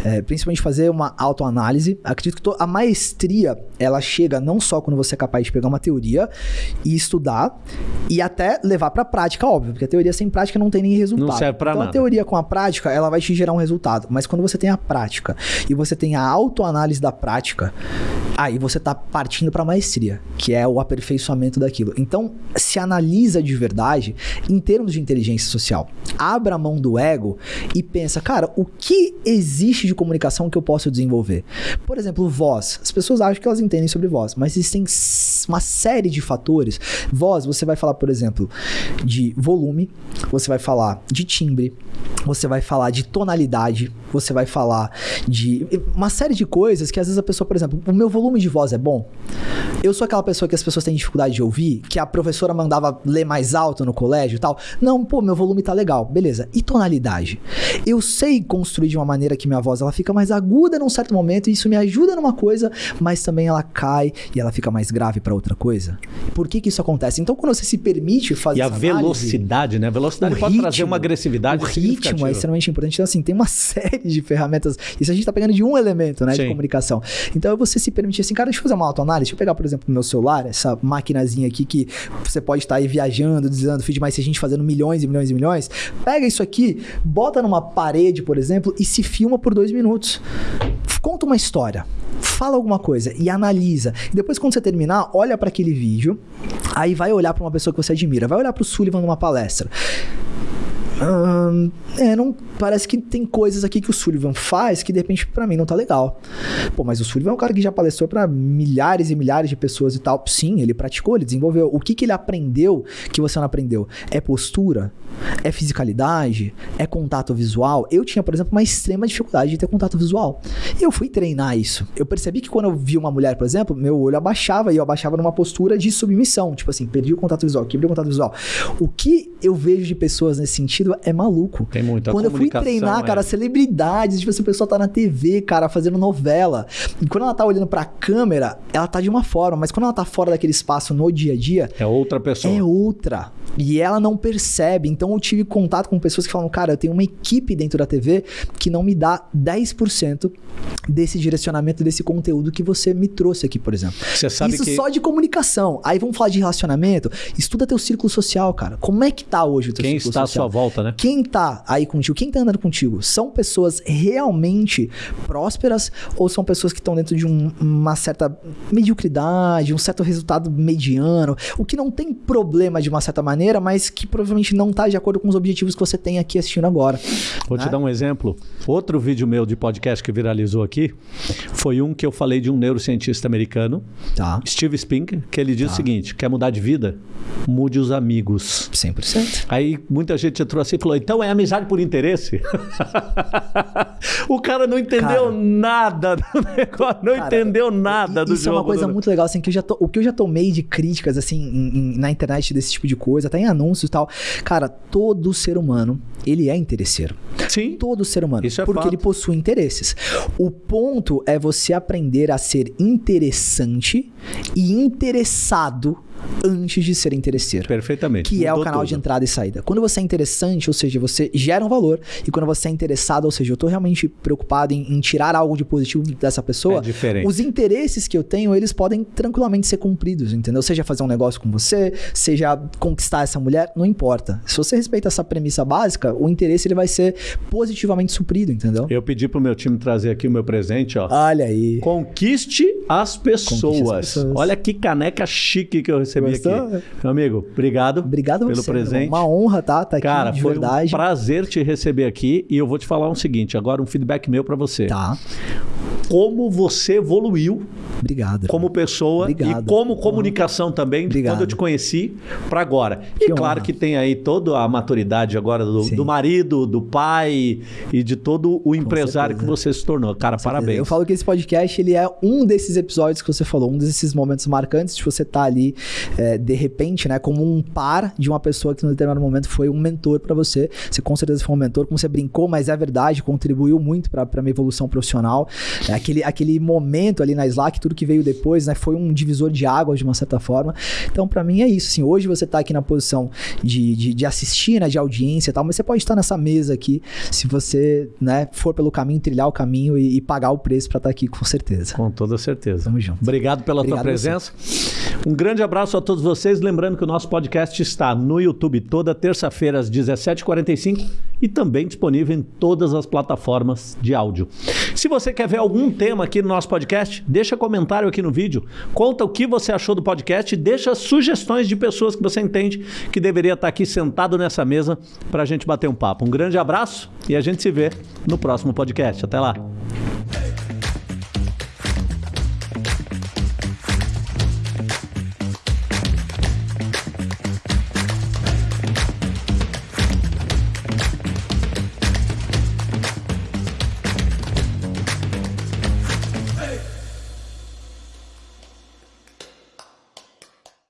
é, principalmente fazer uma autoanálise. Acredito que a maestria, ela chega não só quando você é capaz de pegar uma teoria e estudar e até levar para prática, óbvio, porque a teoria sem prática não tem nem resultado. Não serve para então, nada. a teoria com a prática, ela vai te gerar um resultado, mas quando você tem a prática e você tem a autoanálise da prática, aí você tá partindo para maestria, que é o aperfeiçoamento daquilo. Então, se analisa de verdade em termos de inteligência social. Abra a mão do ego e pensa, cara, o que existe de comunicação que eu posso desenvolver? Por exemplo, voz. As pessoas acham que elas entendem sobre voz, mas existem uma série de fatores. Voz, você vai falar, por exemplo, de volume, você vai falar de timbre, você vai falar de tonalidade, você vai falar de uma série de coisas que às vezes a pessoa, por exemplo, o meu volume de voz é bom. Eu sou aquela pessoa que as pessoas têm dificuldade de ouvir, que a professora mandava ler mais alto no colégio e tal. Não, pô, meu volume tá legal, beleza. E tonalidade? Eu sei construir de uma maneira que minha voz ela fica mais aguda num certo momento e isso me ajuda numa coisa, mas também ela cai e ela fica mais grave para outra coisa. Por que que isso acontece? Então, quando você se permite fazer E a velocidade, né? A velocidade pode ritmo, trazer uma agressividade O ritmo é extremamente importante. Então, assim, tem uma [LAUGHS] série de ferramentas. Isso a gente tá pegando de um elemento, né, Sim. de comunicação. Então, você se permitir assim, cara, deixa eu fazer uma autoanálise. Deixa eu pegar, por exemplo, meu celular, essa maquinazinha aqui que você pode estar aí viajando, dizendo feed mais a gente fazendo milhões e milhões e milhões. Pega isso aqui, bota numa parede, por exemplo, e se filma por dois minutos. Conta uma história fala alguma coisa e analisa. E depois, quando você terminar, olha para aquele vídeo. Aí vai olhar para uma pessoa que você admira. Vai olhar para o Sullivan numa palestra. Hum, é, não parece que tem coisas aqui que o Sullivan faz que de repente para mim não tá legal. Pô, mas o Sullivan é um cara que já palestrou para milhares e milhares de pessoas e tal. Sim, ele praticou, ele desenvolveu. O que que ele aprendeu que você não aprendeu? É postura? É fisicalidade? É contato visual? Eu tinha, por exemplo, uma extrema dificuldade de ter contato visual. E eu fui treinar isso. Eu percebi que quando eu vi uma mulher, por exemplo, meu olho abaixava e eu abaixava numa postura de submissão, tipo assim, perdi o contato visual, quebrei o contato visual. O que eu vejo de pessoas nesse sentido é maluco. Tem muito. A Quando eu fui treinar, é... cara, celebridades, tipo assim, a pessoa tá na TV, cara, fazendo novela. E quando ela tá olhando pra câmera, ela tá de uma forma, mas quando ela tá fora daquele espaço no dia a dia. É outra pessoa. É outra. E ela não percebe. Então eu tive contato com pessoas que falam, cara, eu tenho uma equipe dentro da TV que não me dá 10% desse direcionamento, desse conteúdo que você me trouxe aqui, por exemplo. Você sabe Isso que... só de comunicação. Aí vamos falar de relacionamento. Estuda teu círculo social, cara. Como é que tá hoje o teu Quem círculo está social? à sua volta, né? Quem tá aí contigo? Quem tá andando contigo? São pessoas realmente prósperas ou são pessoas que estão dentro de um- uma certa mediocridade, um certo resultado mediano? O que não tem problema de uma certa maneira, mas que provavelmente não tá de acordo com os objetivos que você tem aqui assistindo agora. Vou te né? dar um exemplo. Outro vídeo meu de podcast que viralizou aqui foi um que eu falei de um neurocientista americano, Tá. Steve Spink, que ele diz o seguinte: quer mudar de vida? Mude os amigos. 100%. Aí muita gente entrou assim e falou: então é amizade por interesse? [LAUGHS] o cara não entendeu Cara. nada do [LAUGHS] negócio, não Cara, entendeu nada do Isso jogo. é uma coisa do- muito legal, assim, que eu já to- o que eu já tomei de críticas, assim, em- em- na internet desse tipo de coisa, até em anúncios e tal. Cara, todo ser humano, ele é interesseiro. Sim. Todo ser humano. Isso é porque fato. ele possui interesses. O ponto é você aprender a ser interessante e interessado antes de ser interesseiro. Perfeitamente. Que é o canal de tudo. entrada e saída. Quando você é interessante, ou seja, você gera um valor, e quando você é interessado, ou seja, eu tô realmente preocupado em, em tirar algo de positivo dessa pessoa, É diferente. os interesses que eu tenho, eles podem tranquilamente ser cumpridos, entendeu? Seja fazer um negócio com você, seja conquistar essa mulher, não importa. Se você respeita essa premissa básica, o interesse ele vai ser positivamente suprido, entendeu? Eu pedi pro meu time trazer aqui o meu presente, ó. Olha aí. Conquiste as pessoas. Olha que caneca chique que eu recebi Gostou? aqui. Meu amigo, obrigado, Obrigado pelo você. presente. Uma honra, tá? Tá aqui Cara, de foi verdade. um prazer te receber aqui e eu vou te falar um seguinte, agora um feedback meu pra você. Tá. Como você evoluiu Obrigado. como pessoa Obrigado. e como comunicação também, de quando eu te conheci pra agora. E Que claro honra. que tem aí toda a maturidade agora do, do marido, do pai e de todo o empresário que certeza. você se tornou. Cara, parabéns. Eu falo que esse podcast ele é um desses episódios que você falou, um desses momentos marcantes de você estar ali é, de repente, né, como um par de uma pessoa que no determinado momento foi um mentor pra você. Você com certeza foi um mentor, como você brincou, mas é verdade, contribuiu muito pra pra minha evolução profissional. É, aquele, aquele momento ali na Slack, tudo que veio depois, né, foi um divisor de águas de uma certa forma. Então, pra mim é isso. Assim, hoje você tá aqui na posição de, de, de assistir, né, de audiência e tal, mas você pode estar nessa mesa aqui se você, né, for pelo caminho, trilhar o caminho e, e pagar o preço pra estar aqui, com certeza. Com toda certeza. Tamo junto. Obrigado pela Obrigado tua presença. Um grande abraço a todos vocês. Lembrando que o nosso podcast está no YouTube toda terça-feira às 17h45 e também disponível em todas as plataformas de áudio. Se você quer ver algum tema aqui no nosso podcast, deixa comentário aqui no vídeo. Conta o que você achou do podcast e deixa sugestões de pessoas que você entende que deveria estar aqui sentado nessa mesa para a gente bater um papo. Um grande abraço e a gente se vê no próximo podcast. Até lá.